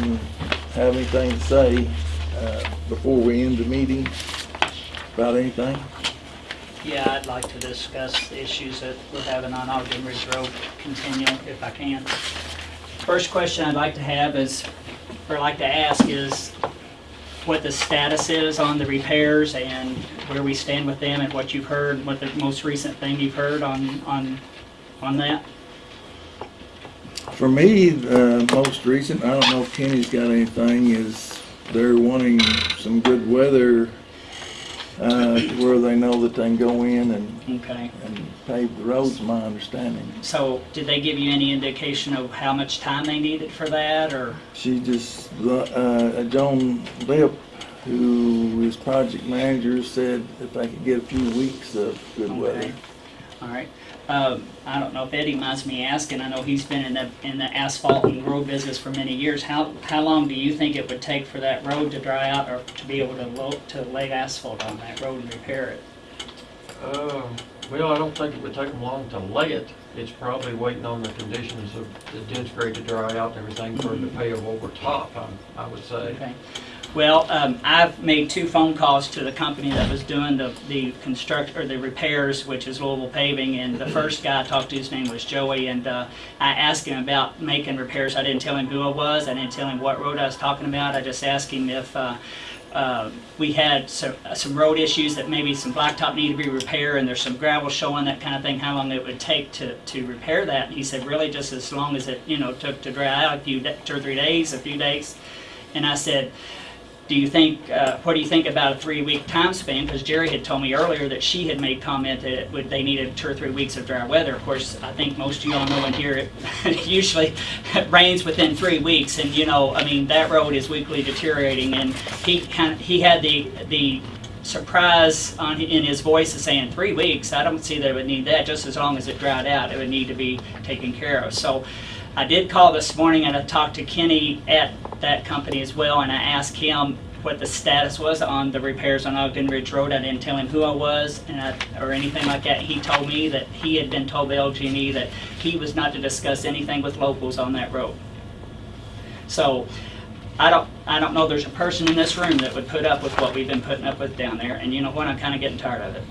have anything to say, uh, before we end the meeting about anything? Yeah, I'd like to discuss the issues that we're having on Ogden Ridge Road, continue if I can. First question I'd like to have is, or like to ask is, what the status is on the repairs and where we stand with them and what you've heard, what the most recent thing you've heard on, on, on that? For me, the most recent, I don't know if Kenny's got anything, is they're wanting some good weather, uh, to where they know that they can go in and, Okay. and pave the roads, my understanding. So did they give you any indication of how much time they needed for that or? She just, uh, Joan Lip, who is project manager, said if they could get a few weeks of good weather. Okay. All right. Um, I don't know if Eddie minds me asking, I know he's been in the, in the asphalt and road business for many years. How, how long do you think it would take for that road to dry out or to be able to lo, to lay asphalt on that road and repair it? Uh, Well, I don't think it would take them long to lay it. It's probably waiting on the conditions of the dense grade to dry out and everything for it to pave over top, I- I would say. Okay. Well, um, I've made two phone calls to the company that was doing the, the construct, or the repairs, which is Louisville Paving, and the first guy I talked to, his name was Joey, and, uh, I asked him about making repairs. I didn't tell him who I was, I didn't tell him what road I was talking about, I just asked him if, uh, uh, we had some, some road issues that maybe some blacktop needed to be repaired, and there's some gravel showing, that kind of thing, how long it would take to, to repair that. And he said, really, just as long as it, you know, took to dry out, a few, two or three days, a few days. And I said, do you think, uh, what do you think about a three-week time span? Because Jerry had told me earlier that she had made comment that it would, they needed two or three weeks of dry weather. Of course, I think most of y'all know in here, it *laughs* usually *laughs* rains within three weeks. And, you know, I mean, that road is weekly deteriorating. And he, he had the, the surprise on, in his voice of saying, three weeks? I don't see that it would need that, just as long as it dried out, it would need to be taken care of. So I did call this morning and I talked to Kenny at that company as well, and I asked him what the status was on the repairs on Ogden Ridge Road. I didn't tell him who I was and I, or anything like that. He told me that he had been told by LG&E that he was not to discuss anything with locals on that road. So I don't, I don't know there's a person in this room that would put up with what we've been putting up with down there, and you know what, I'm kinda getting tired of it.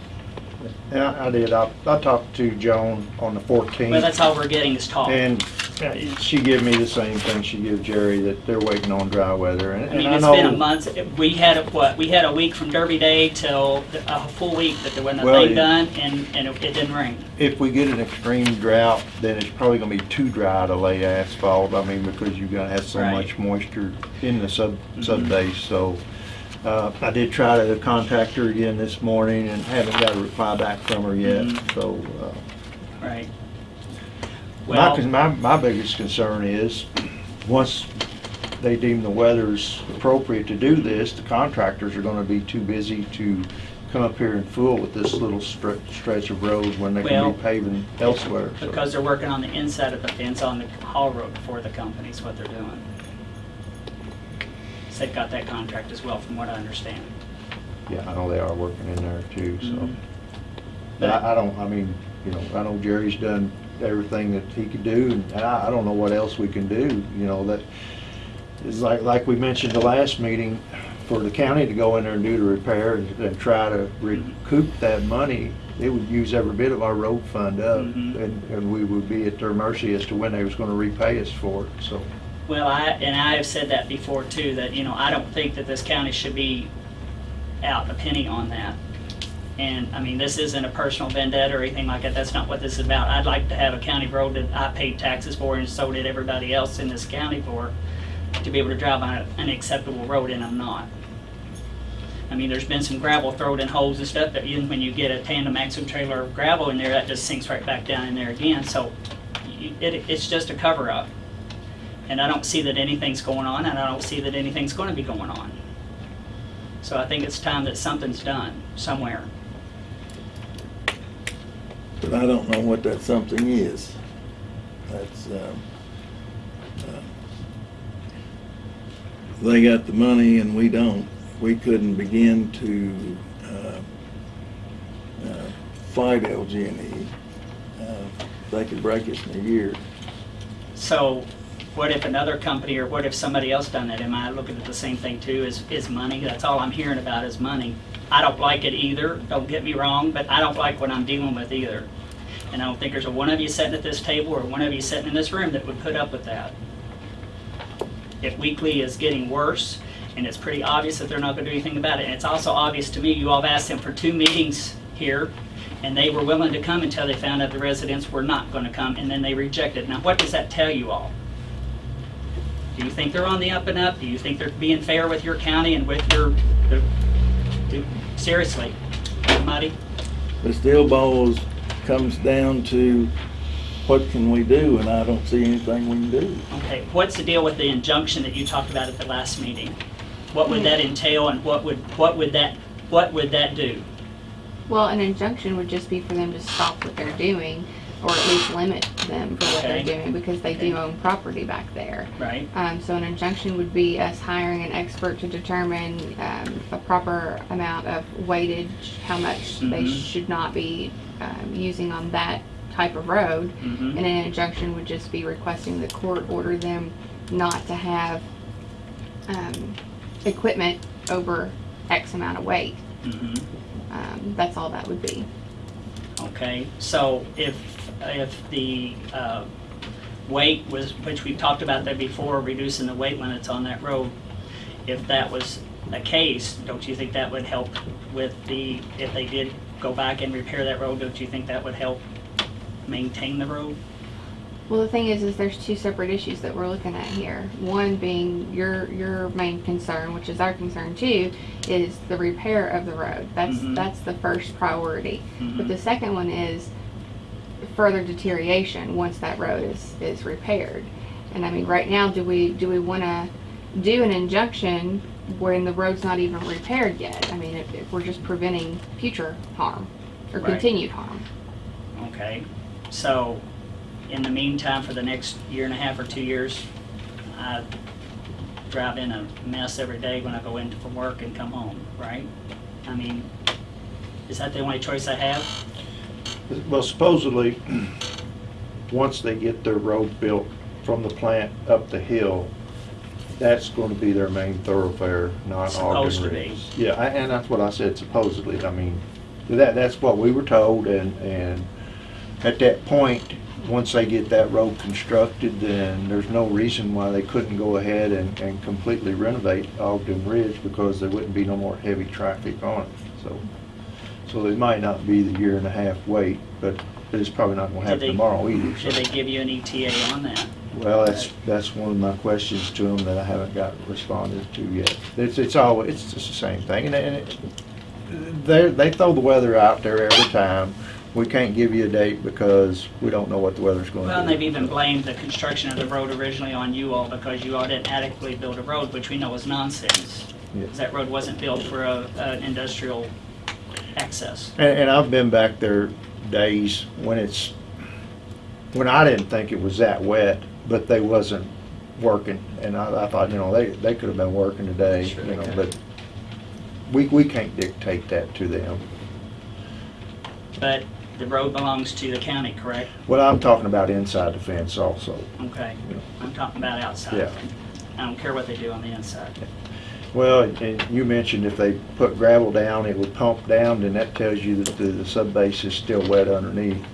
Yeah, I did. I, I talked to Joan on the fourteenth. Well, that's how we're getting is talk. And uh, she gave me the same thing she gave Jerry, that they're waiting on dry weather. And I mean, and I it's been a know, month, we had, a what, we had a week from Derby Day till a full week that there wasn't a Well, thing it- done, and, and it it didn't rain. if we get an extreme drought, then it's probably gonna be too dry to lay asphalt. I mean, because you're gonna have so Right. much moisture in the sub, sub base, so. Uh, I did try to contact her again this morning and haven't got a reply back from her yet, Mhm. so, uh, Right. My, Well, con- my, my biggest concern is, once they deem the weather's appropriate to do this, the contractors are gonna be too busy to come up here and fool with this little stretch, stretch of road when they can Well, be paving elsewhere. so. because they're working on the inside of the fence on the Hall Road for the company is what they're doing. So they've got that contract as well, from what I understand. Yeah, I know they are working in there too, so. Mhm. But I, I don't, I mean, you know, I know Jerry's done everything that he could do, and I, I don't know what else we can do, you know, that, is like, like we mentioned the last meeting, for the county to go in there and do the repair and, and try to recoup that money, it would use every bit of our road fund up, Mhm. and, and we would be at their mercy as to when they was gonna repay us for it, so. Well, I, and I have said that before too, that, you know, I don't think that this county should be out a penny on that. And, I mean, this isn't a personal vendetta or anything like that, that's not what this is about. I'd like to have a county road that I paid taxes for and so did everybody else in this county for, to be able to drive on an acceptable road, and I'm not. I mean, there's been some gravel thrown in holes and stuff, but even when you get a tandem axle trailer of gravel in there, that just sinks right back down in there again, so it, it's just a cover-up. And I don't see that anything's going on, and I don't see that anything's gonna be going on. So I think it's time that something's done somewhere. But I don't know what that something is. That's, um, uh, they got the money and we don't. We couldn't begin to, uh, uh, fight LG&E. Uh, They could break us in a year. So what if another company, or what if somebody else done it? Am I looking at the same thing too, is, is money? That's all I'm hearing about is money. I don't like it either, don't get me wrong, but I don't like what I'm dealing with either. And I don't think there's a one of you sitting at this table or one of you sitting in this room that would put up with that. If Weekly is getting worse, and it's pretty obvious that they're not gonna do anything about it, and it's also obvious to me, you all have asked them for two meetings here, and they were willing to come until they found out the residents were not gonna come, and then they rejected. Now, what does that tell you all? Do you think they're on the up and up? Do you think they're being fair with your county and with your, the- do- seriously, somebody? The steel balls comes down to what can we do, and I don't see anything we can do. Okay, what's the deal with the injunction that you talked about at the last meeting? What would that entail and what would, what would that, what would that do? Well, an injunction would just be for them to stop what they're doing, or at least limit them for what they're doing, because they do own property back there. Right? Um, so an injunction would be us hiring an expert to determine, um, a proper amount of weightage, how much they Mhm. should not be, um, using on that type of road. Mm-hmm. And an injunction would just be requesting the court order them not to have, um, equipment over X amount of weight. Mm-hmm. Um, that's all that would be. Okay, so if, if the uh, weight was, which we've talked about that before, reducing the weight limits on that road, if that was a case, don't you think that would help with the, if they did go back and repair that road, don't you think that would help maintain the road? Well, the thing is, is there's two separate issues that we're looking at here. One being your, your main concern, which is our concern too, is the repair of the road. That's, Mhm. that's the first priority. But Mhm. the second one is further deterioration once that road is, is repaired. And I mean, right now, do we, do we wanna do an injunction when the road's not even repaired yet? I mean, if, if we're just preventing future harm or Right. continued harm. Okay, so in the meantime, for the next year and a half or two years, I drive in a mess every day when I go in from work and come home, right? I mean, is that the only choice I have? Well, supposedly, once they get their road built from the plant up the hill, that's gonna be their main thoroughfare, not Ogden Supposed to be. Ridge. Yeah, I- and that's what I said supposedly, I mean, That, that's what we were told, and, and at that point, once they get that road constructed, then there's no reason why they couldn't go ahead and, and completely renovate Ogden Ridge, because there wouldn't be no more heavy traffic on it, so. So it might not be the year and a half wait, but it's probably not gonna Did happen they- tomorrow either, so. Did they give you an ETA on that? Well, that's, that's one of my questions to them that I haven't got responded to yet. It's, it's all, it's just the same thing, and, and it, they, they throw the weather out there every time. We can't give you a date because we don't know what the weather's gonna do. Well, and they've even blamed the construction of the road originally on you all because you all didn't adequately build a road, which we know is nonsense. Yeah. that road wasn't built for a, an industrial access. And, and I've been back there days when it's, when I didn't think it was that wet, but they wasn't working. And I, I thought, you know, they, they could have been working today, Sure you know, they but we, we can't dictate that to them. But the road belongs to the county, correct? Well, I'm talking about inside the fence also. Okay. Yeah. I'm talking about outside. Yeah. I don't care what they do on the inside. Well, and you mentioned if they put gravel down, it would pump down, then that tells you that the, the subbase is still wet underneath.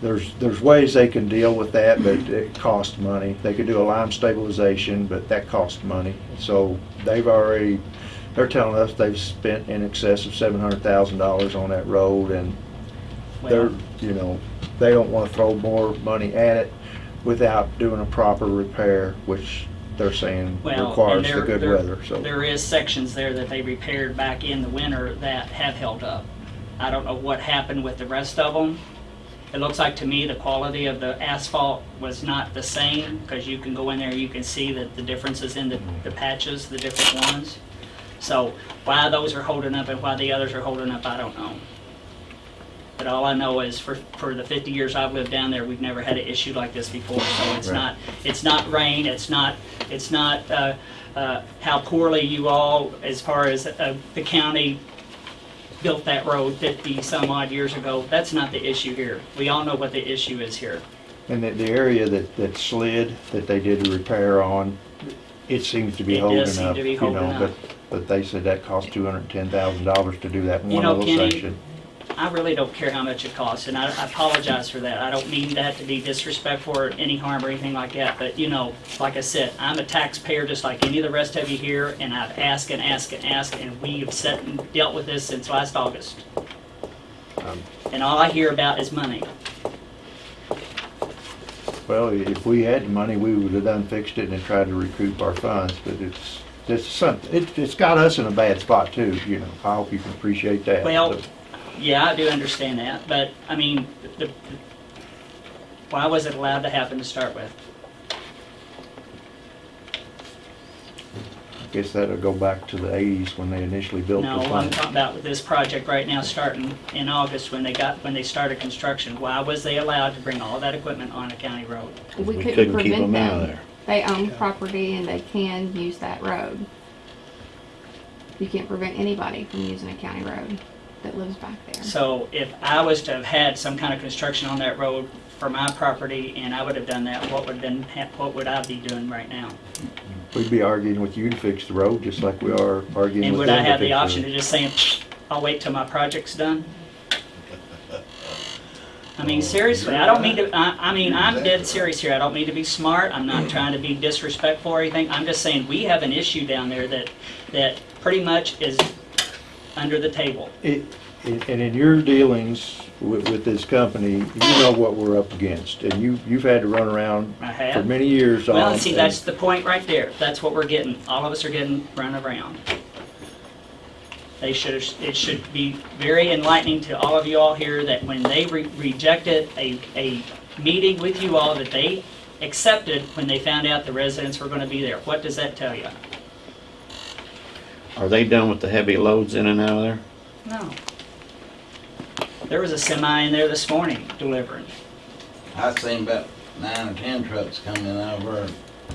There's, there's ways they can deal with that, but it costs money. They could do a lime stabilization, but that costs money. So they've already, they're telling us they've spent in excess of seven hundred thousand dollars on that road and they're, you know, they don't wanna throw more money at it without doing a proper repair, which they're saying well, requires the good there, weather, so. there is sections there that they repaired back in the winter that have held up. I don't know what happened with the rest of them. It looks like to me the quality of the asphalt was not the same, because you can go in there, you can see that the differences in the, the patches, the different ones. So why those are holding up and why the others are holding up, I don't know. But all I know is for, for the fifty years I've lived down there, we've never had an issue like this before. So it's Right. not, it's not rain, it's not, it's not, uh, uh, how poorly you all, as far as, uh, the county built that road fifty some odd years ago. That's not the issue here. We all know what the issue is here. And the, the area that, that slid, that they did the repair on, it seems to be It holding does seem up, to be you holding know, but, up. but they said that cost two hundred and ten thousand dollars to do that You one know, little Kenny, section. I really don't care how much it costs, and I I apologize for that. I don't mean that to be disrespectful or any harm or anything like that, but you know, like I said, I'm a taxpayer just like any of the rest of you here, and I've asked and asked and asked, and we have sat and dealt with this since last August. Um, And all I hear about is money. Well, if we had the money, we would have done fixed it and tried to recoup our funds, but it's, it's something, it, it's got us in a bad spot too, you know. I hope you can appreciate that. Well, So, yeah, I do understand that, but, I mean, the, why was it allowed to happen to start with? I guess that'll go back to the eighties when they initially built the No, I'm plant. talking about with this project right now starting in August when they got, when they started construction. Why was they allowed to bring all that equipment on a county road? We We couldn't couldn't keep prevent them out of them. there. They own property and they can use that road. You can't prevent anybody from using a county road that lives back there. So if I was to have had some kind of construction on that road for my property and I would have done that, what would then, hap- what would I be doing right now? We'd be arguing with you to fix the road, just like we are arguing And with would I them to have the fix option road. to just say, I'll wait till my project's done? I mean, oh, seriously, I don't mean to, I, I mean, I'm dead serious here. I don't mean to be smart. I'm not trying to be disrespectful or anything. I'm just saying, we have an issue down there that, that pretty much is under the table. It- And and in your dealings with, with this company, you know what we're up against, and you, you've had to run around for have. many years. Well, and see, that's the point right there. That's what we're getting. All of us are getting run around. They should, it should be very enlightening to all of you all here that when they re- rejected a, a meeting with you all that they accepted when they found out the residents were gonna be there. What does that tell you? Are they done with the heavy loads in and out of there? No. There was a semi in there this morning delivering. I've seen about nine or ten trucks coming out of there,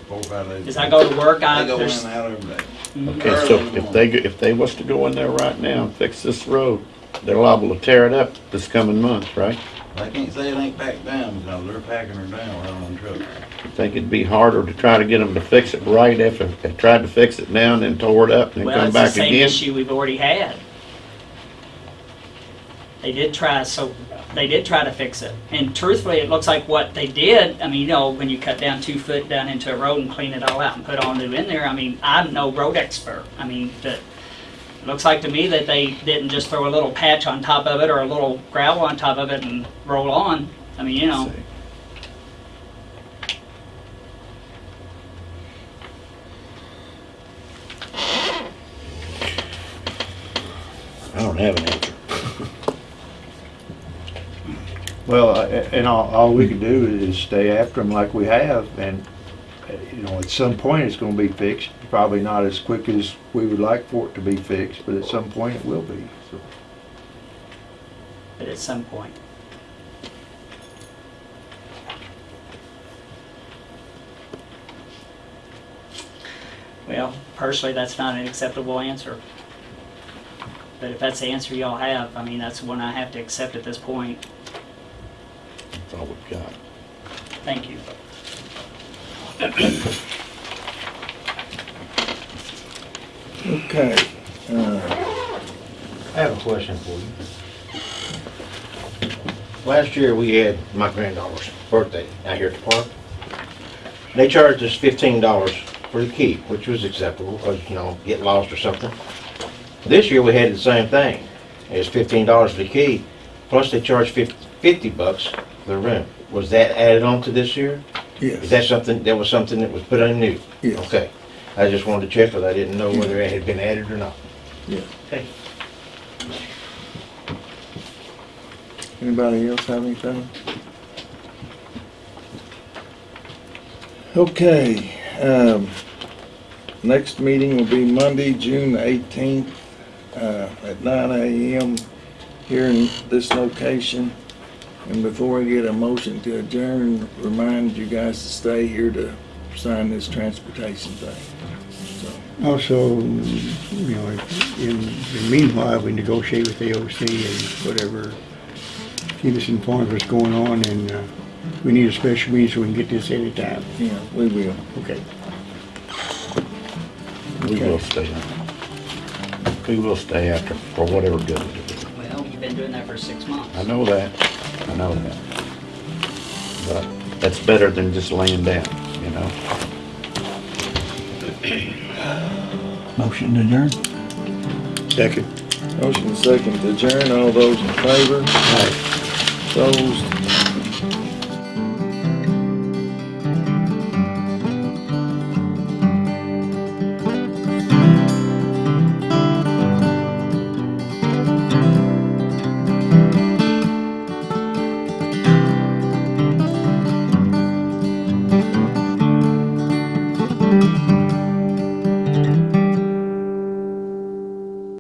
four, or five days. As I go to work, I, They go in there's, and out every day. Mhm. Okay, so if they, go- if they was to go in there right now and fix this road, they're liable to tear it up this coming month, right? They can't say it ain't packed down because they're packing her down right on trucks. Think it'd be harder to try to get them to fix it right after they tried to fix it down and tore it up and then well, come it's the back same again? issue we've already had. They did try, so, they did try to fix it. And truthfully, it looks like what they did, I mean, you know, when you cut down two foot down into a road and clean it all out and put all new in there, I mean, I'm no road expert. I mean, but it looks like to me that they didn't just throw a little patch on top of it or a little gravel on top of it and roll on. I mean, you know, I don't have an answer. Well, uh, and all, all we can do is stay after them like we have, and, you know, at some point it's gonna be fixed. Probably not as quick as we would like for it to be fixed, but at some point it will be, so. but at some point. Well, personally, that's not an acceptable answer. But if that's the answer y'all have, I mean, that's the one I have to accept at this point. That's all we've got. Thank you. Okay, uh, I have a question for you. Last year, we had my granddaughter's birthday out here at the park. They charged us fifteen dollars for the key, which was acceptable, because, you know, get lost or something. This year, we had the same thing. It's fifteen dollars for the key, plus they charged fif- fifty bucks for the room. Was that added on to this year? Yes. Is that something, that was something that was put on new? Yes. Okay. I just wanted to check, because I didn't know whether it had been added or not. Yeah. Okay. Anybody else have anything? Okay, um, next meeting will be Monday, June eighteenth, uh, at nine AM here in this location. And before we get a motion to adjourn, remind you guys to stay here to sign this transportation thing. So, Also, you know, in the meanwhile, we negotiate with AOC and whatever, keep us informed of what's going on, and uh, we need a special meeting so we can get this anytime. yeah, we will. Okay. We will stay. We will stay after, for whatever good it is. Well, you've been doing that for six months. I know that, I know that. But that's better than just laying down, you know? *clears throat* Motion to adjourn? Second. Motion second to adjourn, all those in favor? Aye. Opposed?